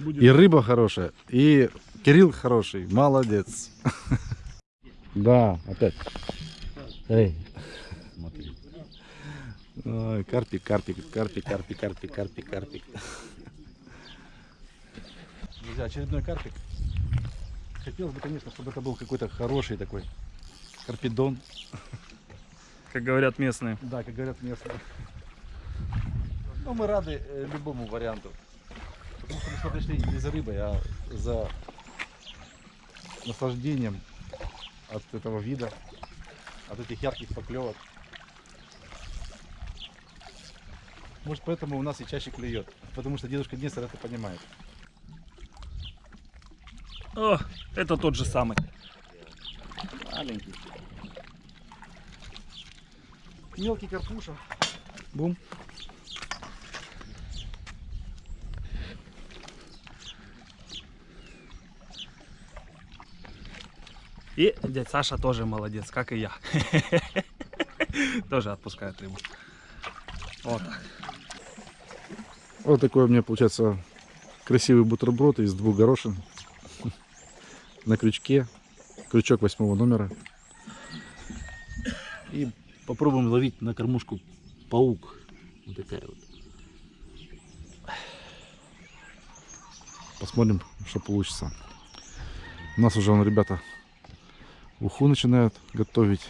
Speaker 1: И рыба хорошая, и Кирилл хороший, молодец. Да, опять. Эй. Смотри. Ой, карпик, карпик, карпик, карпик, карпик, карпик, карпик. Друзья, очередной карпик. Хотелось бы, конечно, чтобы это был какой-то хороший такой карпидон.
Speaker 3: Как говорят местные.
Speaker 1: Да, как говорят местные. Но мы рады э, любому варианту. Потому что мы сюда пришли не за рыбой, а за наслаждением от этого вида, от этих ярких поклевок. Может поэтому у нас и чаще клюет. Потому что дедушка Днестр это понимает.
Speaker 3: О, это тот же самый.
Speaker 1: Маленький. Мелкий карпуша. Бум.
Speaker 3: И дядь Саша тоже молодец, как и я. Тоже отпускает рыбу. Вот так.
Speaker 1: Вот такой у меня получается красивый бутерброд из двух горошин на крючке. Крючок восьмого номера.
Speaker 13: И попробуем ловить на кормушку паук. Вот такая вот.
Speaker 1: Посмотрим, что получится. У нас уже вон, ребята уху начинают готовить.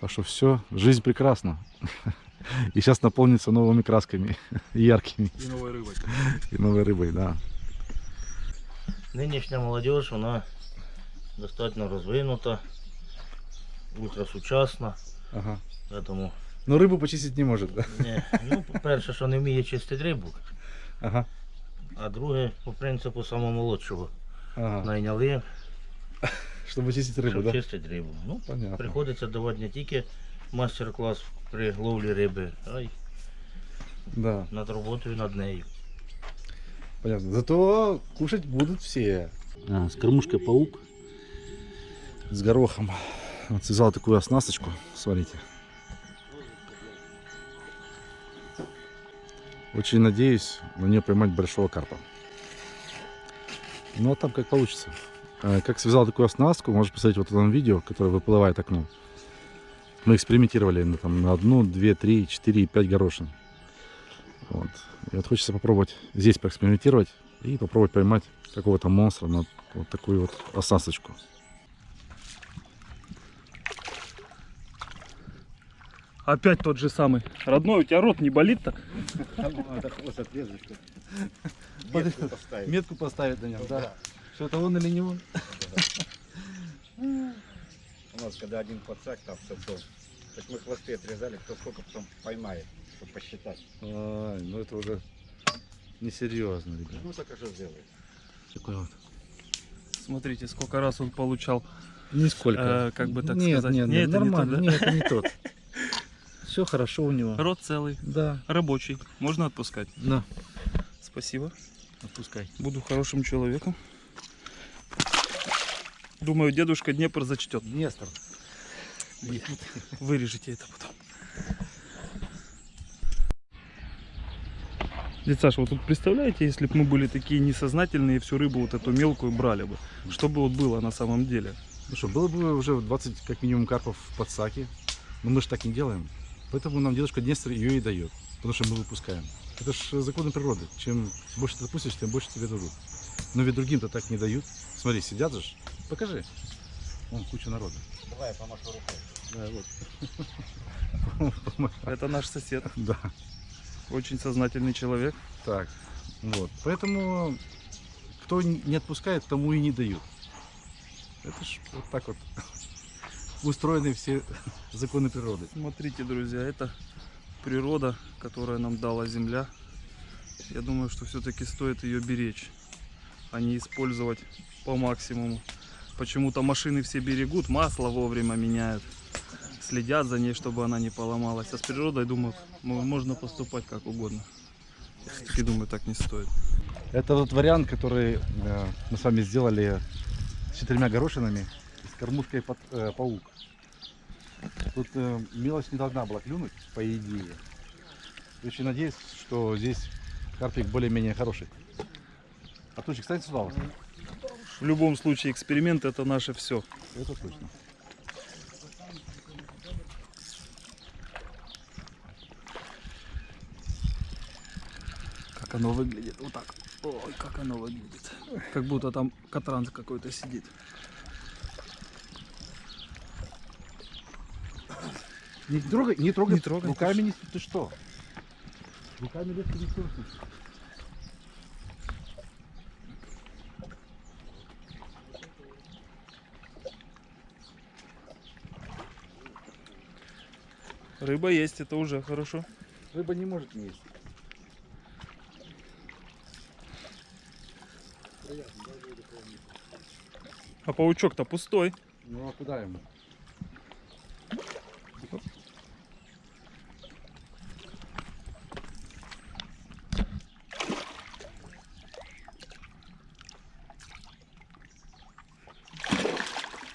Speaker 1: Так что все, жизнь прекрасна. И сейчас наполнится новыми красками, яркими.
Speaker 3: И новой рыбой.
Speaker 1: И новой рыбой, да.
Speaker 4: Нинішня молодь, вона достатньо розвинута, ультрасучасна.
Speaker 1: Ага.
Speaker 4: Тому,
Speaker 1: Но рыбу почистить не может, да?
Speaker 4: не, ну, по-перше, що не вміє чистити рибу,
Speaker 1: Ага.
Speaker 4: а друге, по принципу самомолодшого.
Speaker 1: ага.
Speaker 4: Найняли,
Speaker 1: Чтобы чистить рыбу,
Speaker 4: щоб
Speaker 1: да?
Speaker 4: чистити рибу. Ну,
Speaker 1: Понятно.
Speaker 4: приходиться давати не тільки мастер-клас при ловлі риби, а й
Speaker 1: Да,
Speaker 4: над роботою над нею.
Speaker 1: понятно. Зато кушать будут все.
Speaker 13: А, с кормушкой паук.
Speaker 1: С горохом. Вот связал такую оснасточку, смотрите. Очень надеюсь на нее поймать большого карпа. Ну а там как получится. Э, Как связал такую оснастку, можешь посмотреть вот в этом видео, которое выплывает окном. Мы экспериментировали на, там, на одну, две, три, четыре, пять горошин. Вот. И вот хочется попробовать здесь поэкспериментировать и попробовать поймать какого-то монстра на вот такую вот оснасточку.
Speaker 3: Опять тот же самый. Родной, у тебя рот не болит-то?
Speaker 1: Метку поставить на нем, да. Что это он или не он?
Speaker 14: Нас когда один подсак там сосал, так мы хвосты отрезали, кто сколько потом поймает, чтобы посчитать.
Speaker 11: Ай, ну это уже несерьезно, ребят.
Speaker 14: Ну так и что сделает.
Speaker 11: Такой вот.
Speaker 3: Смотрите, сколько раз он получал.
Speaker 11: Нисколько.
Speaker 3: э, как бы так
Speaker 11: нет,
Speaker 3: сказать.
Speaker 11: Нет,
Speaker 3: Не,
Speaker 11: нет,
Speaker 3: это не
Speaker 11: нормально.
Speaker 3: тот, да?
Speaker 11: Нет, это не тот. Все хорошо у него.
Speaker 3: Рот целый.
Speaker 11: Да.
Speaker 3: Рабочий. Можно отпускать?
Speaker 11: Да.
Speaker 3: Спасибо.
Speaker 11: Отпускай.
Speaker 3: Буду хорошим человеком. Думаю, дедушка Днепр зачтет.
Speaker 1: Днестр.
Speaker 3: Вырежете это потом. Дядь Саша, вот тут представляете, если бы мы были такие несознательные, всю рыбу вот эту мелкую брали бы, что бы вот было на самом деле?
Speaker 1: Ну что, было бы уже 20 как минимум карпов в подсаке, но мы же так не делаем. Поэтому нам дедушка Днестр ее и дает, потому что мы выпускаем. Это же законы природы. Чем больше ты допустишь, тем больше тебе дадут. Но ведь другим-то так не дают. Смотри, сидят же. Покажи. Вон куча народа.
Speaker 14: Давай я помашу рукой.
Speaker 1: Да, вот.
Speaker 3: Это наш сосед.
Speaker 1: Да.
Speaker 3: Очень сознательный человек.
Speaker 1: Так, вот. Поэтому кто не отпускает, тому и не дают. Это ж вот так вот устроены все законы природы.
Speaker 3: Смотрите, друзья, это природа, которая нам дала Земля. Я думаю, что все-таки стоит ее беречь, а не использовать по максимуму. Почему-то машины все берегут, масло вовремя меняют, следят за ней, чтобы она не поломалась. А с природой, думаю, мо- можно поступать как угодно. Я все-таки думаю, так не стоит.
Speaker 1: Это тот вариант, который э, мы с вами сделали с четырьмя горошинами с кормушкой под, э, паук. Тут э, мелочь не должна была клюнуть, по идее. Очень надеюсь, что здесь карпик более-менее хороший. Артурчик, кстати, сюда. вот.
Speaker 3: В любом случае, эксперимент это наше все.
Speaker 1: Это точно.
Speaker 3: Как оно выглядит. Вот так. Ой, как оно выглядит. Как будто там катранс какой-то сидит.
Speaker 1: Не трогай, не трогай,
Speaker 3: Не трогай,
Speaker 1: руками не... Ты что? Руками легко не трогай.
Speaker 3: Рыба есть, это уже хорошо.
Speaker 1: Рыба не может не есть.
Speaker 3: А паучок-то пустой.
Speaker 1: Ну а куда ему?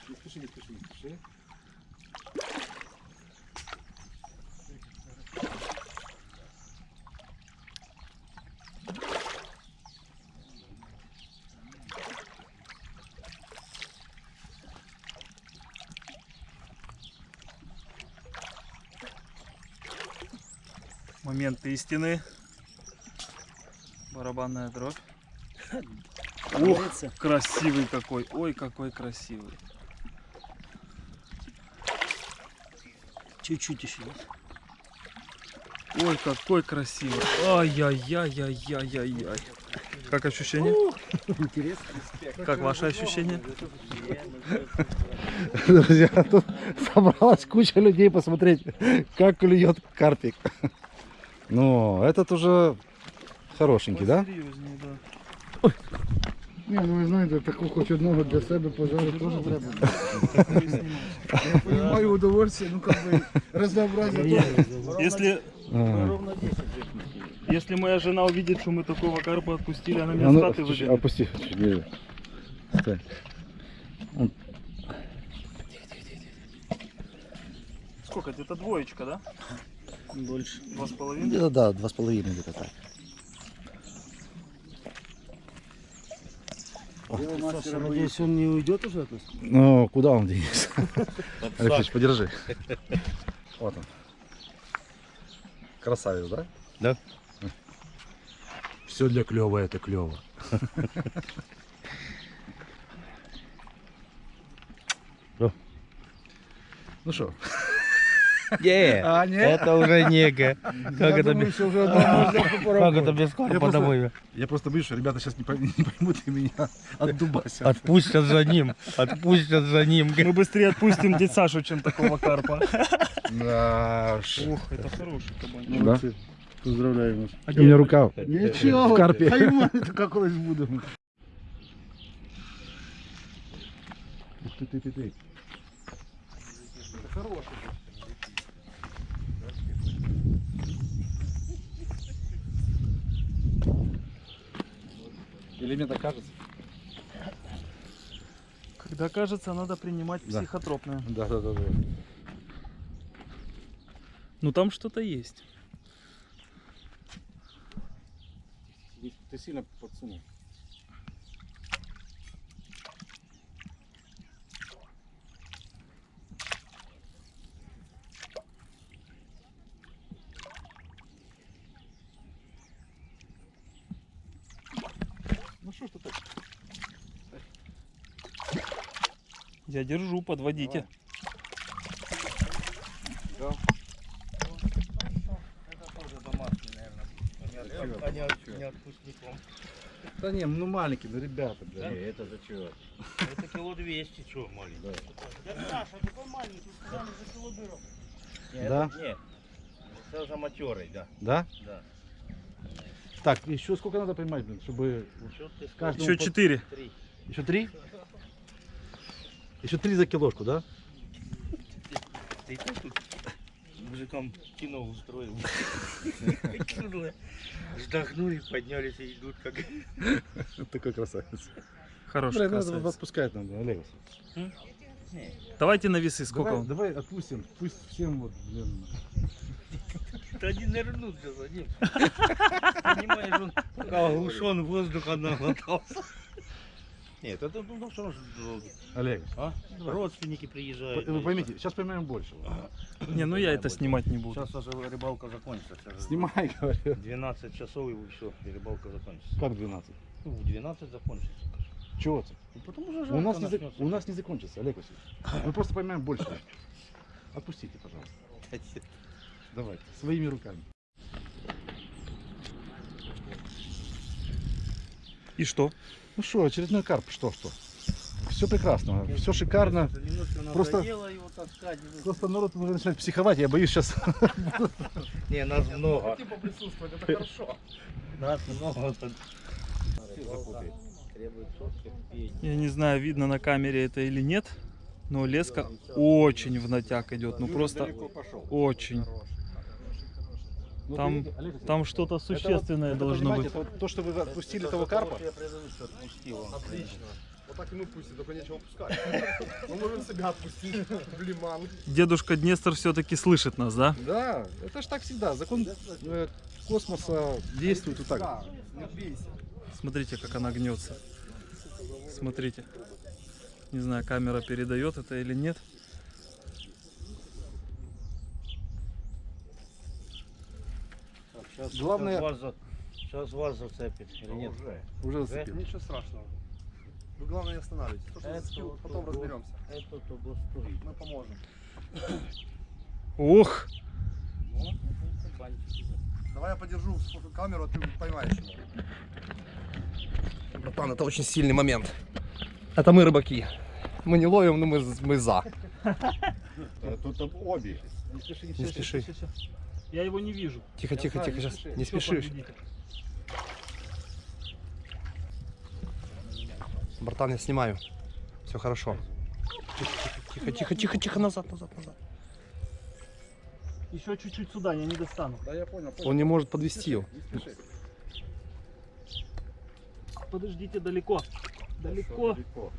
Speaker 1: Не спеши, не спеши, не спеши.
Speaker 3: Момент истины. Барабанная дробь. Ох, красивый какой. Ой, какой красивый.
Speaker 6: Чуть-чуть еще.
Speaker 3: Ой, какой красивый. Ай-яй-яй-яй-яй-яй. Как ощущение?
Speaker 6: Интересно.
Speaker 3: Как ваши ощущения?
Speaker 1: Друзья, тут собралась куча людей посмотреть, как клюет карпик. Ну, этот уже хорошенький, да?
Speaker 3: Серьезнее, да.
Speaker 6: Ні, ну ви знаєте, таку хоч одного для себе пожарити теж треба. Я понимаю удовольствие, ну как бы разнообразие тоже.
Speaker 3: Если,
Speaker 1: А.
Speaker 3: если моя жена увидит, что мы такого карпа отпустили, она
Speaker 1: А
Speaker 3: меня
Speaker 1: ну,
Speaker 3: с хаты
Speaker 1: чуть-чуть
Speaker 3: выгонит.
Speaker 1: опусти, чуть ниже. Стой.
Speaker 3: Сколько? Где-то двоечка, да?
Speaker 6: Больше.
Speaker 3: Два с половиной?
Speaker 10: Где-то да, два с половиной где-то так.
Speaker 6: Саша, надеюсь, он не уйдет уже от нас?
Speaker 1: Ну, куда он денется? Алексеевич, подержи. Вот он. Красавец, да?
Speaker 10: Да.
Speaker 1: Все для клёва это клево. Ну что?
Speaker 4: Не,
Speaker 1: А, не?
Speaker 4: это уже нега. Как это
Speaker 1: думаю,
Speaker 4: без-
Speaker 1: уже
Speaker 4: Как это без
Speaker 1: просто-
Speaker 4: домой?
Speaker 1: Я просто боюсь, что ребята сейчас не пойм- не поймут и меня отдубасят.
Speaker 4: Отпустят за ним, отпустят за ним.
Speaker 3: Мы быстрее отпустим дядь Сашу, чем такого карпа.
Speaker 1: Да.
Speaker 3: Ух, это хороший кабанчик.
Speaker 1: Молодцы. Поздравляю вас.
Speaker 3: А
Speaker 1: У меня
Speaker 3: где-
Speaker 1: рука
Speaker 6: Нічого,
Speaker 1: в карпе.
Speaker 6: хай ми така колись будемо.
Speaker 1: Ух ты, ты, ты, ты. Или мне так кажется?
Speaker 3: Когда кажется, надо принимать
Speaker 1: Да.
Speaker 3: психотропное.
Speaker 1: Да, да, да, да.
Speaker 3: Ну там что-то есть.
Speaker 1: Ты сильно подсунул. Что ж ты так?
Speaker 3: Я держу, подводите.
Speaker 1: Да. Да не, ну маленький, ну ребята, бля.
Speaker 15: Не, это за чего?
Speaker 4: Это кило 200, что, маленький? Саша, такой маленький, сказали за кило берем.
Speaker 1: Да?
Speaker 4: Нет, это за матерый, да.
Speaker 1: Да?
Speaker 4: Да.
Speaker 1: Так, еще сколько надо поймать, блин, чтобы
Speaker 3: Еще четыре.
Speaker 1: Еще три? Еще три за килошку, да?
Speaker 4: Ты тут мужикам кино устроил? Вздохнули, поднялись и идут как...
Speaker 1: Такой красавец.
Speaker 3: Хороший
Speaker 1: Блин, надо
Speaker 3: красавец.
Speaker 1: отпускать надо, Олег.
Speaker 3: Давайте на весы, сколько
Speaker 1: давай,
Speaker 3: он?
Speaker 1: давай отпустим, пусть всем вот, блин.
Speaker 4: Да не нырнут же за ним. Понимаешь, он пока оглушен воздуха наглотался. Нет, это ну что ж,
Speaker 1: Олег,
Speaker 4: а? Родственники приезжают.
Speaker 1: вы поймите, сейчас поймаем больше.
Speaker 3: Не, ну я это снимать не буду.
Speaker 4: Сейчас уже рыбалка закончится.
Speaker 1: Снимай, говорю.
Speaker 4: 12 часов и все, и рыбалка закончится.
Speaker 1: Как 12?
Speaker 4: Ну, в 12 закончится.
Speaker 1: Чего ты?
Speaker 4: Ну, потому что
Speaker 1: У нас, не, за- у нас не закончится, Олег Васильевич. Мы просто поймаем больше. Отпустите, пожалуйста. Давайте, своими руками.
Speaker 3: И что?
Speaker 1: Ну что, очередной карп, что, что? Все прекрасно, все шикарно. Просто-
Speaker 4: его таскать.
Speaker 1: Просто народ уже начинает психовать, я боюсь сейчас.
Speaker 4: Не, нас много.
Speaker 6: поприсутствовать, это хорошо.
Speaker 4: Нас много.
Speaker 3: Я не знаю, видно на камере это или нет, но леска очень в натяг идет. Ну просто очень.
Speaker 1: Ну,
Speaker 3: Там,
Speaker 1: Васильевич,
Speaker 3: там что-то существенное
Speaker 1: это,
Speaker 3: должно быть.
Speaker 1: это то, что вы отпустили того карпа,
Speaker 5: Отлично. Вот так и мы пустим, только нечего пускать. Мы можем себя отпустить в лиман.
Speaker 3: Дедушка Днестр все-таки слышит нас, да?
Speaker 1: Да, это ж так всегда. Закон э, космоса действует вот так.
Speaker 5: Не бейся.
Speaker 3: Смотрите, как она гнется. Смотрите. Не знаю, камера передает это или нет.
Speaker 4: Сейчас,
Speaker 1: Главное-
Speaker 4: Сейчас вас, за- сейчас вас зацепит или нет?
Speaker 1: Уже
Speaker 4: Да?
Speaker 1: зацепил.
Speaker 5: Ничего страшного. Вы главное не останавливайтесь. То, что
Speaker 4: Это
Speaker 5: зацепил,
Speaker 4: вот
Speaker 5: потом
Speaker 4: того-
Speaker 5: разберемся.
Speaker 4: Это того стоит.
Speaker 5: Мы поможем.
Speaker 3: Ох!
Speaker 5: Давай я подержу камеру, а ты поймаешь его. Братан, это очень сильный момент. Это мы рыбаки. Мы не ловим, но мы, мы за.
Speaker 15: Тут обе.
Speaker 1: Не спеши,
Speaker 5: Не спеши.
Speaker 3: Я его не вижу.
Speaker 5: Тихо, тихо, тихо, сейчас. Не спешишь. Братан, я снимаю. Все хорошо. Тихо, тихо, тихо, тихо, назад, назад, назад.
Speaker 3: Еще чуть-чуть сюда, я не достану.
Speaker 1: Да, я понял. понял.
Speaker 5: Он не может подвести его.
Speaker 3: Подождите далеко. Далеко.
Speaker 15: Далеко.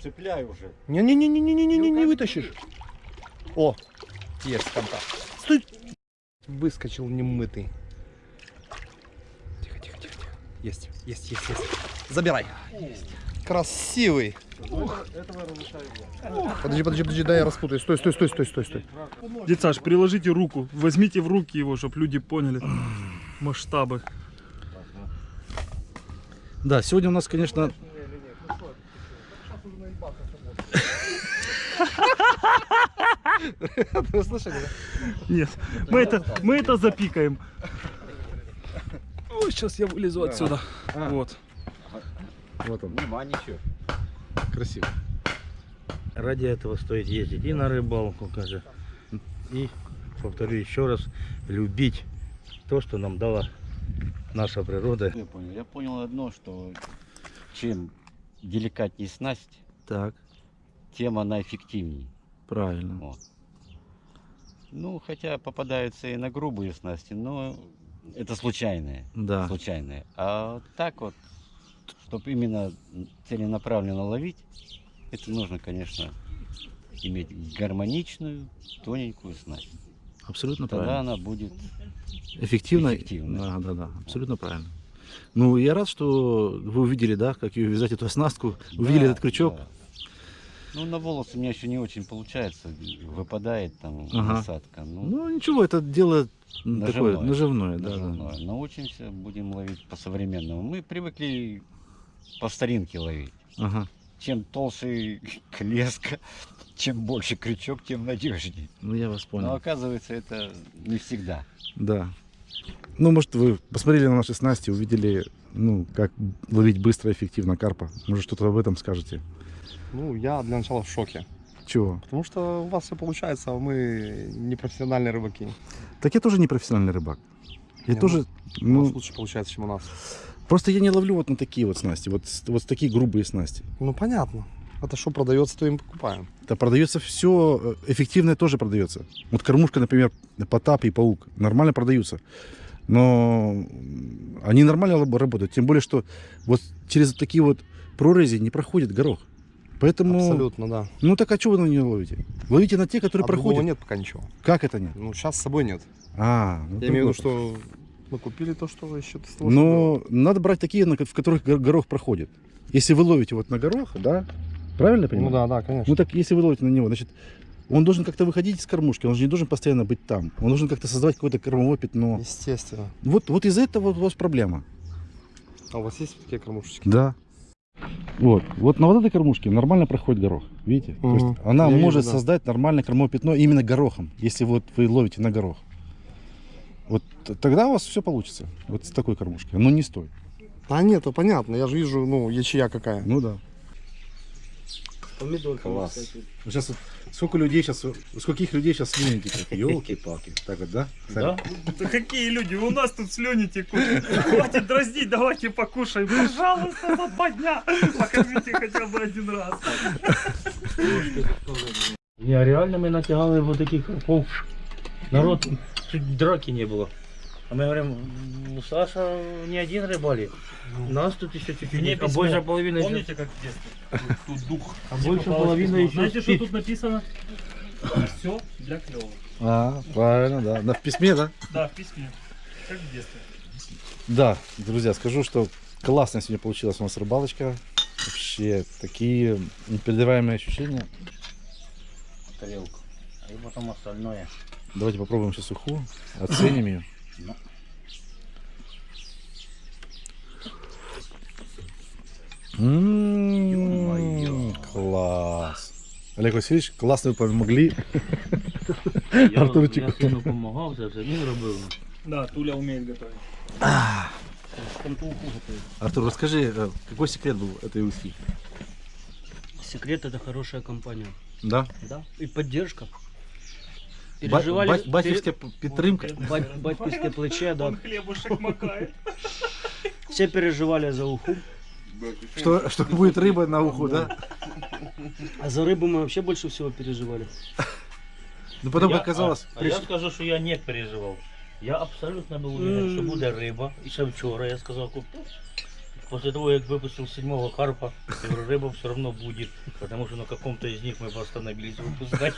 Speaker 15: Цепляй уже.
Speaker 5: Не-не-не-не-не-не, не вытащишь. О, есть контакт. Стой! Выскочил немытый. Тихо, тихо, тихо, тихо. Есть, есть, есть, есть. Забирай. Красивый. Подожди, подожди, подожди, дай я распутаю. Стой, стой, стой, стой, стой, стой.
Speaker 3: Дед Саш, приложите руку. Возьмите в руки его, чтобы люди поняли масштабы.
Speaker 1: Да, сегодня у нас, конечно,
Speaker 5: Вы слышали, да?
Speaker 3: Нет, мы это, мы это запикаем. Ой, сейчас я вылезу отсюда. Вот.
Speaker 16: Вот он.
Speaker 17: Нема ничего.
Speaker 16: Красиво.
Speaker 4: Ради этого стоит ездить и на рыбалку, каже. И, повторю еще раз, любить то, что нам дала наша природа.
Speaker 12: Я понял. Я понял одно, что чем деликатнее снасть,
Speaker 18: так.
Speaker 12: тем она эффективнее.
Speaker 18: Правильно.
Speaker 12: Вот. Ну, хотя попадаются и на грубые снасти, но это случайные.
Speaker 18: Да.
Speaker 12: Случайные. А вот так вот, чтобы именно целенаправленно ловить, это нужно, конечно, иметь гармоничную, тоненькую снасть.
Speaker 18: Абсолютно
Speaker 12: Тогда
Speaker 18: правильно.
Speaker 12: она будет
Speaker 18: Эффективно?
Speaker 12: эффективной.
Speaker 18: Да, да, да, абсолютно правильно. Ну, я рад, что вы увидели, да, как ее вязать эту оснастку, увидели
Speaker 12: Да,
Speaker 18: этот крючок.
Speaker 12: да. Ну, на волосы у меня еще не очень получается. Выпадает там
Speaker 18: Ага.
Speaker 12: насадка. Ну,
Speaker 18: Ну, ничего, это дело м, такое
Speaker 12: Наживное.
Speaker 18: наживное, да, да.
Speaker 12: наживное. Научимся, будем ловить по-современному. Мы привыкли по старинке ловить.
Speaker 18: Ага.
Speaker 12: Чем толще леска, чем больше крючок, тем надежнее.
Speaker 18: Ну, я вас понял.
Speaker 12: Но оказывается, это не всегда.
Speaker 1: Да. Ну, может, вы посмотрели на наши снасти, увидели, ну, как ловить быстро и эффективно карпа. Может, что-то об этом скажете?
Speaker 5: Ну, я для начала в шоке.
Speaker 1: Чего?
Speaker 5: Потому что у вас все получается, а мы не профессиональные рыбаки.
Speaker 1: Так я тоже не профессиональный рыбак. Я
Speaker 5: Не,
Speaker 1: тоже,
Speaker 5: У
Speaker 1: ну,
Speaker 5: вас лучше получается, чем у нас.
Speaker 1: Просто я не ловлю вот на такие вот снасти, вот, вот такие грубые снасти.
Speaker 5: Ну, понятно. Это что продается, то и мы покупаем.
Speaker 1: Да продается все, эффективное тоже продается. Вот кормушка, например, Потап и Паук нормально продаются. Но они нормально работают. Тем более, что вот через такие вот прорези не проходит горох. Поэтому...
Speaker 5: Абсолютно, да.
Speaker 1: Ну так а что вы на нее ловите? Ловите на те, которые
Speaker 5: А
Speaker 1: проходят.
Speaker 5: нет пока ничего.
Speaker 1: Как это нет?
Speaker 5: Ну, сейчас с собой нет.
Speaker 1: А, ну
Speaker 5: Я имею в виду, что мы купили то, что еще
Speaker 1: Но надо брать такие, в которых гор- горох проходит. Если вы ловите вот на горох, да? Правильно я понимаю?
Speaker 5: Ну да, да, конечно.
Speaker 1: Ну так если вы ловите на него, значит, он должен как-то выходить из кормушки, он же не должен постоянно быть там. Он должен как-то создавать какое-то кормовое пятно.
Speaker 5: Естественно.
Speaker 1: Вот, вот из-за этого вот у вас проблема.
Speaker 5: А у вас есть такие кормушечки?
Speaker 1: Да. Вот, вот на вот этой кормушке нормально проходит горох, видите? То
Speaker 5: Мгм.
Speaker 1: есть она
Speaker 5: Я вижу,
Speaker 1: может
Speaker 5: да.
Speaker 1: создать нормальное кормовое пятно именно горохом, если вот вы ловите на горох. Вот тогда у вас все получится, вот с такой кормушки, но не стой.
Speaker 5: А нет, то понятно. Я же вижу, ну, ячея какая.
Speaker 1: Ну да.
Speaker 6: Помидорка.
Speaker 1: Класс.
Speaker 6: кстати.
Speaker 1: Сейчас вот сколько людей сейчас, у скольких людей сейчас слюни текут, елки-палки. Так вот, да?
Speaker 3: Да? Да какие люди? У нас тут слюни текут. Хватит дразнить, давайте покушаем. Пожалуйста, за два дня. Покормите хотя бы один раз.
Speaker 4: Не, реально мы натягали вот таких карпов. Народ, чуть драки не было. А мы говорим, «Ну, Саша не один рыбалит. Нас тут еще чуть-чуть,
Speaker 3: Мне
Speaker 4: а больше половины еще-
Speaker 3: Помните, как в детстве? Тут, дух.
Speaker 4: А больше половины еще
Speaker 3: Знаете, что тут написано? Все для клёва.
Speaker 1: А, правильно, да. Да, в письме, да?
Speaker 3: Да, в письме. Как в детстве.
Speaker 1: Да, друзья, скажу, что классная сегодня получилась у нас рыбалочка. Вообще, такие непередаваемые ощущения.
Speaker 4: тарелку. И потом остальное.
Speaker 1: Давайте попробуем сейчас уху, оценим ее.
Speaker 4: Ну.
Speaker 1: М, Класс. Олег Васильевич, классно вы помогли.
Speaker 4: Я,
Speaker 1: Артурчику.
Speaker 4: я сину допомагав, це все він робив.
Speaker 3: Да, Туля умеет готовить.
Speaker 4: Там ту уху готовить.
Speaker 1: Артур, расскажи, э, какой секрет был этой ухи?
Speaker 6: Секрет это хорошая компания.
Speaker 1: Да?
Speaker 6: Да. И поддержка
Speaker 1: Ба- ба- батьківська
Speaker 6: пере-
Speaker 1: підтримка.
Speaker 6: Бать- Батьківське плече, да.
Speaker 3: Он хлебушек макает.
Speaker 6: Все переживали за уху.
Speaker 1: Что, что будет рыба на уху, да?
Speaker 6: А за рыбу мы вообще больше всего переживали.
Speaker 1: Ну потом
Speaker 4: Я-
Speaker 1: оказалось...
Speaker 4: А, а я скажу, що я не переживав. Я абсолютно був уверен, що буде риба. І ще вчора я сказав, куплю. После того, як випустив седьмого карпа, я говорю, рыба все равно будет, потому что на каком-то из них мы остановились выпускать.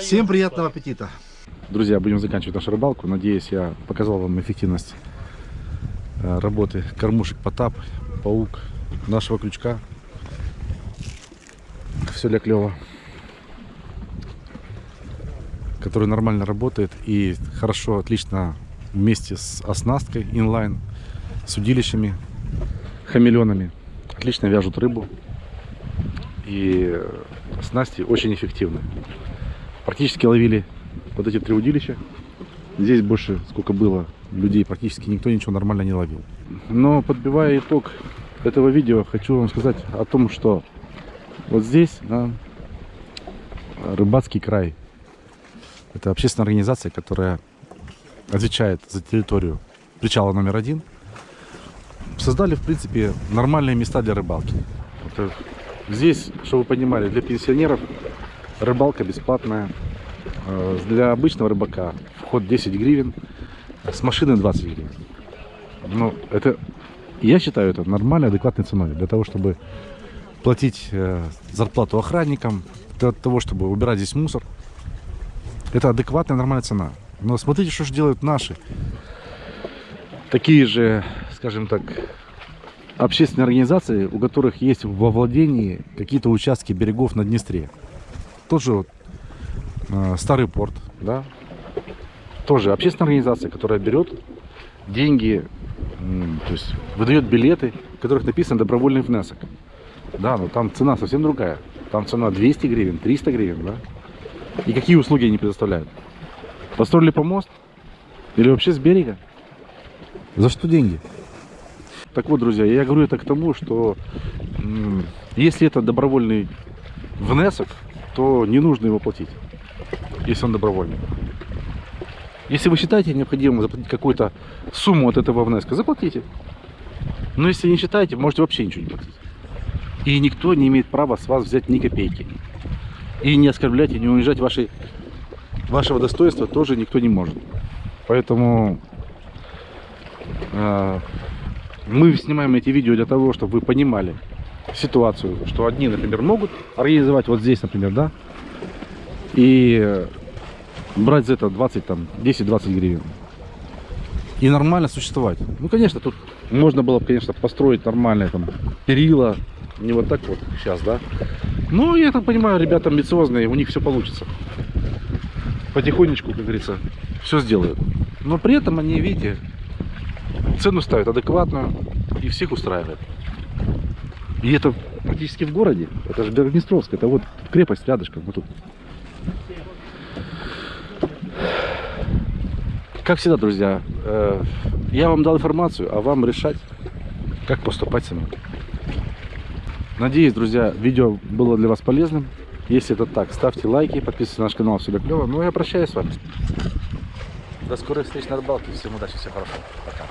Speaker 1: Всем приятного аппетита. Друзья, будем заканчивать нашу рыбалку. Надеюсь, я показал вам эффективность э, работы кормушек Потап, Паук, нашего крючка. Все для клева. Который нормально работает и хорошо, отлично вместе с оснасткой инлайн, с удилищами, хамелеонами. Отлично вяжут рыбу. И снасти очень эффективны. Практически ловили вот эти три удилища. Здесь больше, сколько было людей, практически никто ничего нормально не ловил. Но подбивая итог этого видео, хочу вам сказать о том, что вот здесь, да, рыбацкий край. Это общественная организация, которая отвечает за территорию причала номер один. Создали, в принципе, нормальные места для рыбалки. Это здесь, чтобы вы понимали, для пенсионеров рыбалка бесплатная. Э, Для обычного рыбака вход 10 гривен, с машины 20 гривен. Ну, это, я считаю, это нормальной, адекватной ценой для того, чтобы платить э, зарплату охранникам, для того, чтобы убирать здесь мусор. Это адекватная, нормальная цена. Но смотрите, что же делают наши. Такие же, скажем так, общественные организации, у которых есть во владении какие-то участки берегов на Днестре. Тот же вот, э, Старый порт, да, тоже общественная организация, которая берет деньги, то есть выдает билеты, в которых написано добровольный внесок. Да, но там цена совсем другая. Там цена 200 гривен, 300 гривен, да. И какие услуги они предоставляют? Построили помост? Или вообще с берега? За что деньги? Так вот, друзья, я говорю это к тому, что если это добровольный внесок, то не нужно его платить, если он добровольный. Если вы считаете необходимым заплатить какую-то сумму от этого внеска, заплатите. Но если не считаете, можете вообще ничего не платить. И никто не имеет права с вас взять ни копейки. И не оскорблять, и не унижать ваши, вашего достоинства тоже никто не может. Поэтому э, мы снимаем эти видео для того, чтобы вы понимали ситуацию, что одни, например, могут организовать вот здесь, например, да, и э, брать за это 20, там, 10-20 гривен. И нормально существовать. Ну, конечно, тут можно было бы, конечно, построить нормальное там перила, не вот так вот сейчас, да. Ну, я так понимаю, ребята амбициозные, у них все получится. Потихонечку, как говорится, все сделают. Но при этом они, видите, цену ставят адекватную и всех устраивает. И это практически в городе. Это же Белгнестровск, это вот крепость рядышком, вот тут. Как всегда, друзья, э, я вам дал информацию, а вам решать, как поступать самим. Надеюсь, друзья, видео было для вас полезным. Если это так, ставьте лайки, подписывайтесь на наш канал, все клево. Ну, я прощаюсь с вами. До скорых встреч на рыбалке. Всем удачи, всем хорошо. Пока.